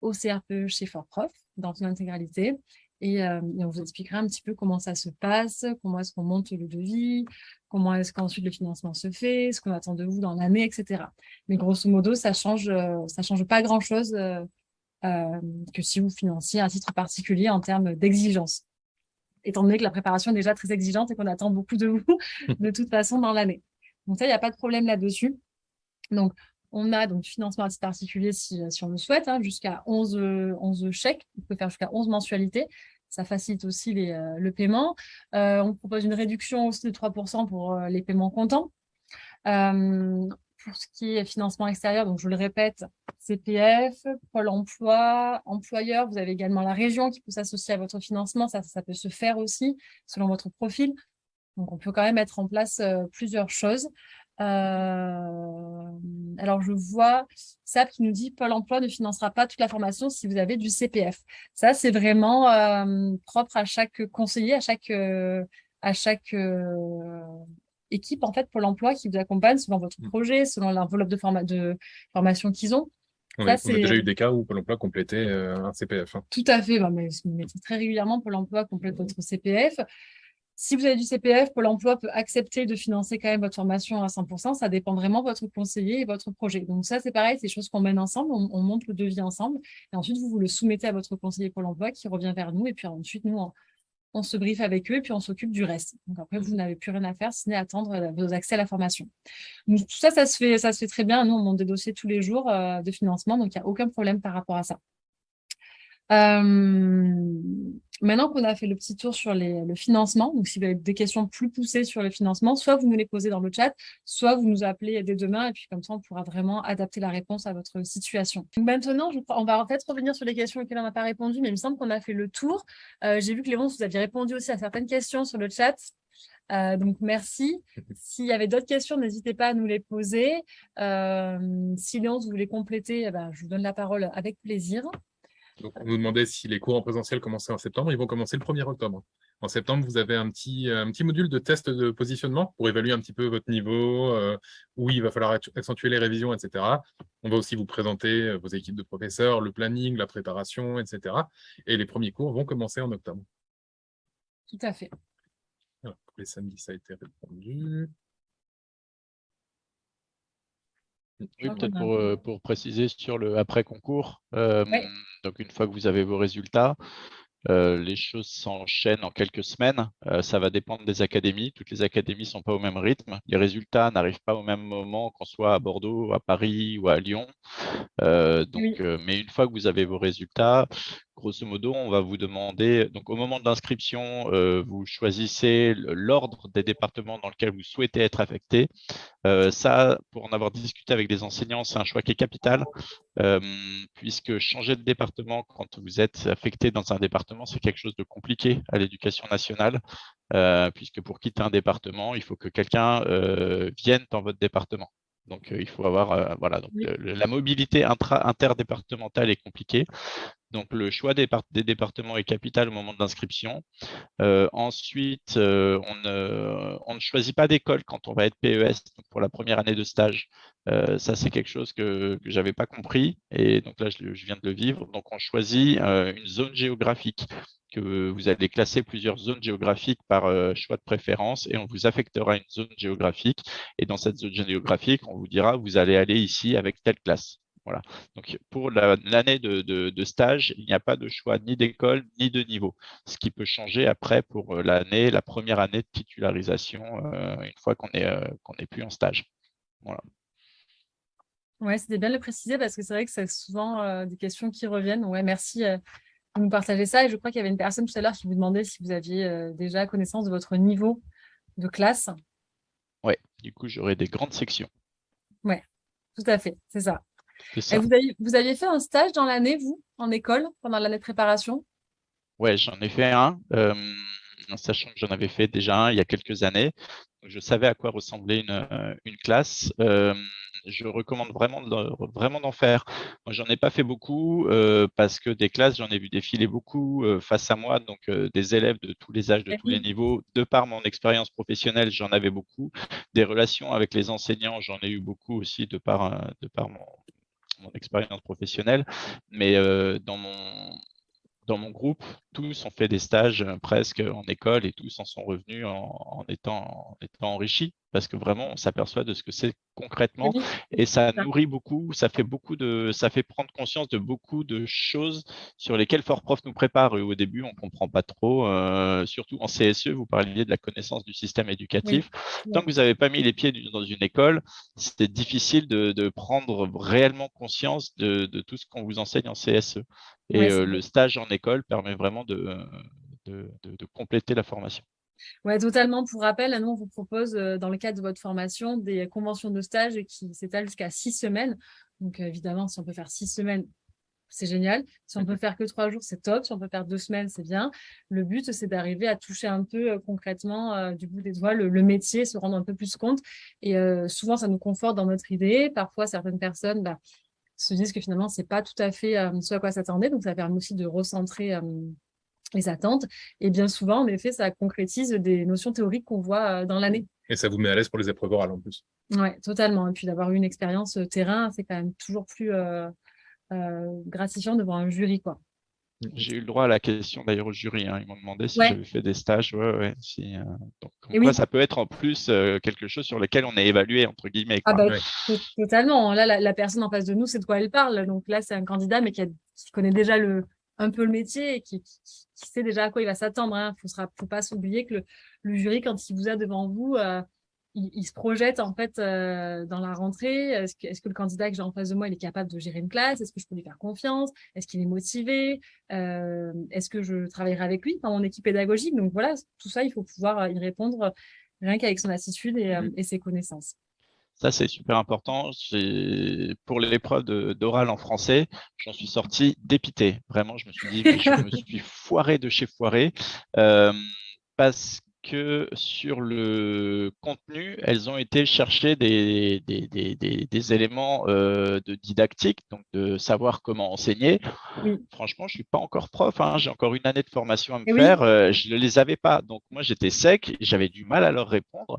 au CRPE chez Fort Prof dans son intégralité. Euh, et, on vous expliquera un petit peu comment ça se passe, comment est-ce qu'on monte le devis, comment est-ce qu'ensuite le financement se fait, ce qu'on attend de vous dans l'année, etc. Mais grosso modo, ça change, euh, ça change pas grand-chose euh, que si vous financiez un titre particulier en termes d'exigence. Étant donné que la préparation est déjà très exigeante et qu'on attend beaucoup de vous de toute façon dans l'année. Donc ça, il n'y a pas de problème là-dessus. Donc, on a donc financement à titre particulier si, si on le souhaite, hein, jusqu'à 11, 11 chèques. On peut faire jusqu'à 11 mensualités. Ça facilite aussi euh, le paiement. Euh, on propose une réduction aussi de 3% pour euh, les paiements comptants. pour ce qui est financement extérieur, je le répète, CPF, Pôle emploi, employeur, vous avez également la région qui peut s'associer à votre financement, ça, peut se faire aussi selon votre profil. On peut quand même mettre en place plusieurs choses. Euh, alors, je vois SAP qui nous dit Pôle emploi ne financera pas toute la formation si vous avez du CPF. Ça, c'est vraiment euh, propre à chaque conseiller, à chaque, euh, à chaque équipe, en fait, Pôle emploi qui vous accompagne selon votre mmh. projet, selon l'enveloppe de, de formation qu'ils ont. on a déjà eu des cas où Pôle emploi complétait un CPF. Hein. Tout à fait. Mais, mais, très régulièrement, Pôle emploi complète votre CPF. Si vous avez du CPF, Pôle emploi peut accepter de financer quand même votre formation à 100%. Ça dépend vraiment de votre conseiller et votre projet. Donc ça, c'est pareil, c'est des choses qu'on mène ensemble. On, monte le devis ensemble. Et ensuite, vous, vous le soumettez à votre conseiller Pôle emploi qui revient vers nous. Et puis ensuite, nous, on, se briefe avec eux et puis on s'occupe du reste. Donc après, vous n'avez plus rien à faire, n'est attendre euh, vos accès à la formation. Donc tout ça, ça se fait, ça se fait très bien. Nous, on monte des dossiers tous les jours euh, de financement. Donc il n'y a aucun problème par rapport à ça. Euh, maintenant qu'on a fait le petit tour sur le financement, donc si vous avez des questions plus poussées sur le financement, soit vous nous les posez dans le chat, soit vous nous appelez dès demain, et puis comme ça, on pourra vraiment adapter la réponse à votre situation. maintenant, on va peut-être revenir sur les questions auxquelles on n'a pas répondu, mais il me semble qu'on a fait le tour. Euh, j'ai vu que Léon, vous aviez répondu aussi à certaines questions sur le chat. Euh, donc, merci. S'il y avait d'autres questions, n'hésitez pas à nous les poser. Euh, si Léon, vous voulez compléter, eh ben, je vous donne la parole avec plaisir. Donc, on nous demandait si les cours en présentiel commençaient en septembre. Ils vont commencer le 1er octobre. En septembre, vous avez un petit, un petit module de test de positionnement pour évaluer un petit peu votre niveau, euh, où il va falloir accentuer les révisions, etc. On va aussi vous présenter euh, vos équipes de professeurs, le planning, la préparation, etc. Et les premiers cours vont commencer en octobre. Tout à fait. pour les samedis, ça a été répondu. Oui, peut-être pour, euh, pour, préciser sur le après-concours. Donc, une fois que vous avez vos résultats, euh, les choses s'enchaînent en quelques semaines. Euh, ça va dépendre des académies. Toutes les académies ne sont pas au même rythme. Les résultats n'arrivent pas au même moment qu'on soit à Bordeaux, à Paris ou à Lyon. Euh, donc, mais une fois que vous avez vos résultats, grosso modo, on va vous demander, donc au moment de l'inscription, euh, vous choisissez l'ordre des départements dans lequel vous souhaitez être affecté. Euh, ça, pour en avoir discuté avec des enseignants, c'est un choix qui est capital, euh, puisque changer de département quand vous êtes affecté dans un département, c'est quelque chose de compliqué à l'éducation nationale, puisque pour quitter un département, il faut que quelqu'un vienne dans votre département. Donc, il faut avoir, voilà, donc, la mobilité interdépartementale est compliquée. Donc, le choix des, départements est capital au moment de l'inscription. Euh, ensuite, euh, on, ne, choisit pas d'école quand on va être PES pour la première année de stage. Euh, ça, c'est quelque chose que, je n'avais pas compris. Et donc là, je, viens de le vivre. Donc, on choisit une zone géographique que vous allez classer plusieurs zones géographiques par choix de préférence et on vous affectera une zone géographique. Et dans cette zone géographique, on vous dira, vous allez aller ici avec telle classe. Voilà. Donc, pour l'année de, stage, il n'y a pas de choix ni d'école ni de niveau, ce qui peut changer après pour euh, l'année, la première année de titularisation, euh, une fois qu'on n'est euh, plus en stage. Voilà. Oui, c'était bien de le préciser parce que c'est vrai que c'est souvent des questions qui reviennent. Ouais, merci de nous partager ça. Et je crois qu'il y avait une personne tout à l'heure qui vous demandait si vous aviez déjà connaissance de votre niveau de classe. Oui, du coup, j'aurai des grandes sections. Oui, tout à fait, c'est ça. Vous, aviez, fait un stage dans l'année, vous, en école, pendant l'année de préparation? Oui, j'en ai fait un, euh, sachant que j'en avais fait déjà un il y a quelques années. je savais à quoi ressemblait une, euh, classe. Euh, je recommande vraiment vraiment d'en faire. Moi, j'en ai pas fait beaucoup parce que des classes, j'en ai vu défiler beaucoup face à moi, donc des élèves de tous les âges, de tous les niveaux. De par mon expérience professionnelle, j'en avais beaucoup. Des relations avec les enseignants, j'en ai eu beaucoup aussi de par, de par mon, mon expérience professionnelle, mais euh, dans mon dans mon groupe, tous ont fait des stages euh, presque en école et tous en sont revenus en, étant, en étant enrichis parce que vraiment on s'aperçoit de ce que c'est concrètement et ça nourrit beaucoup, ça fait beaucoup de, ça fait prendre conscience de beaucoup de choses sur lesquelles Fort Prof nous prépare. Et au début, on comprend pas trop, euh, surtout en CSE, vous parliez de la connaissance du système éducatif. Tant que vous n'avez pas mis les pieds dans une école, c'était difficile de, prendre réellement conscience de, tout ce qu'on vous enseigne en CSE. Et le stage en école permet vraiment de, de, compléter la formation. Oui, totalement. Pour rappel, nous, on vous propose, dans le cadre de votre formation, des conventions de stage qui s'étalent jusqu'à six semaines. Donc, évidemment, si on peut faire six semaines, c'est génial. Si on peut faire que trois jours, c'est top. Si on peut faire deux semaines, c'est bien. Le but, c'est d'arriver à toucher un peu euh, concrètement du bout des doigts le, métier, se rendre un peu plus compte. Et souvent, ça nous conforte dans notre idée. Parfois, certaines personnes bah, se disent que finalement, c'est pas tout à fait ce à quoi s'attendait. Donc, ça permet aussi de recentrer les attentes. Et bien souvent, en effet, ça concrétise des notions théoriques qu'on voit dans l'année. Et ça vous met à l'aise pour les épreuves orales en plus. Oui, totalement. Et puis d'avoir eu une expérience terrain, c'est quand même toujours plus gratifiant devant un jury. quoi. Mmh. J'ai eu le droit à la question d'ailleurs au jury. Hein. Ils m'ont demandé si j'avais fait des stages. Ouais, ouais, si, euh, Donc, ça peut être en plus euh, quelque chose sur lequel on est évalué, entre guillemets. Ah bah, totalement. Là, la, personne en face de nous, c'est de quoi elle parle. Donc là, c'est un candidat, mais qui, connaît déjà le, un peu le métier et qui, sait déjà à quoi il va s'attendre. Il hein. ne faut, pas s'oublier que le, jury, quand il vous a devant vous, euh, il, se projette en fait euh, dans la rentrée. Est-ce que, le candidat que j'ai en face de moi, il est capable de gérer une classe? Est-ce que je peux lui faire confiance? Est-ce qu'il est motivé? Euh, Est-ce que je travaillerai avec lui? Dans mon équipe pédagogique Donc voilà, tout ça, il faut pouvoir y répondre rien qu'avec son attitude et, euh, ses connaissances. Ça, c'est super important. Pour l'épreuve d'oral en français, j'en suis sorti dépité. Vraiment, je me suis dit, je me suis foiré de chez foiré. parce que sur le contenu, qu'elles ont été chercher des, des, des, des éléments euh, de didactique, donc de savoir comment enseigner. Franchement, je ne suis pas encore prof, hein, j'ai encore une année de formation à me faire, euh, je ne les avais pas. Donc moi, j'étais sec, j'avais du mal à leur répondre.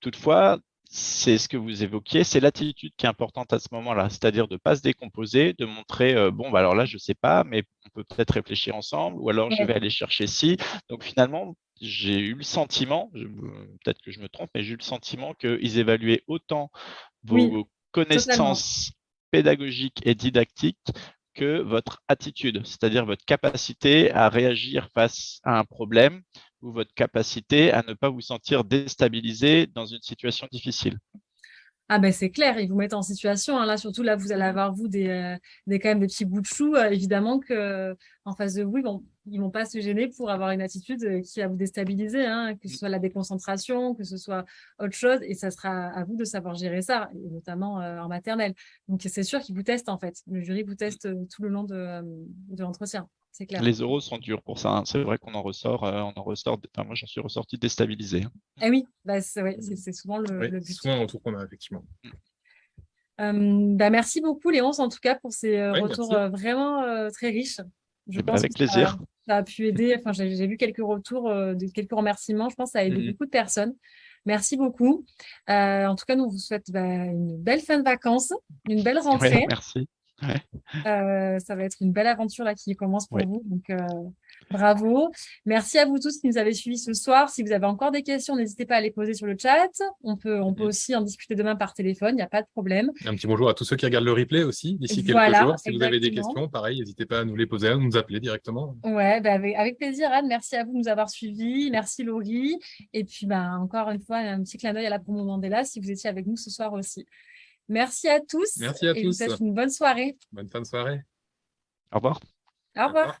Toutefois, c'est ce que vous évoquiez, c'est l'attitude qui est importante à ce moment-là, c'est-à-dire de ne pas se décomposer, de montrer, euh, bon, bah alors là, je ne sais pas, mais on peut peut-être réfléchir ensemble, ou alors je vais aller chercher ci. Donc finalement, j'ai eu le sentiment, peut-être que je me trompe, mais j'ai eu le sentiment qu'ils évaluaient autant vos connaissances pédagogiques et didactiques que votre attitude, c'est-à-dire votre capacité à réagir face à un problème ou votre capacité à ne pas vous sentir déstabilisé dans une situation difficile. Ah ben c'est clair, ils vous mettent en situation. Hein. Là, surtout là, vous allez avoir vous des, euh, des quand même des petits bouts de chou. Euh, évidemment que en face de vous, ils vont, ils vont pas se gêner pour avoir une attitude euh, qui va vous déstabiliser, hein, que ce soit la déconcentration, que ce soit autre chose, et ça sera à vous de savoir gérer ça, et notamment en maternelle. Donc c'est sûr qu'ils vous testent en fait. Le jury vous teste tout le long de, de l'entretien. Les euros sont durs pour ça. Hein. C'est vrai qu'on en ressort, euh, on en ressort. moi, j'en suis ressorti déstabilisé. Hein. Eh oui, bah, c'est souvent le, but. C'est souvent le retour qu'on a effectivement. Mm. bah, merci beaucoup, Léonce, en tout cas, pour ces euh, retours euh, vraiment très riches. Je eh ben, pense avec plaisir. Ça, a pu aider. Enfin, j'ai vu quelques retours, de, quelques remerciements. Je pense que ça a aidé mm-hmm. beaucoup de personnes. Merci beaucoup. en tout cas, nous vous souhaitons bah, une belle fin de vacances, une belle rentrée. merci. Euh, ça va être une belle aventure là qui commence pour vous. Donc, euh, bravo. Merci à vous tous qui nous avez suivis ce soir. Si vous avez encore des questions, n'hésitez pas à les poser sur le chat. On peut, on peut aussi en discuter demain par téléphone. Il n'y a pas de problème. Un petit bonjour à tous ceux qui regardent le replay aussi d'ici quelques jours. Si vous avez des questions, pareil, n'hésitez pas à nous les poser, à nous appeler directement. Ouais, bah, avec, plaisir, Anne. Merci à vous de nous avoir suivis. Merci Laurie. Et puis, bah, encore une fois, un petit clin d'œil à la promo Mandela si vous étiez avec nous ce soir aussi. Merci à tous. Merci à tous. Je vous souhaite une bonne soirée. Bonne fin de soirée. Au revoir. Au revoir.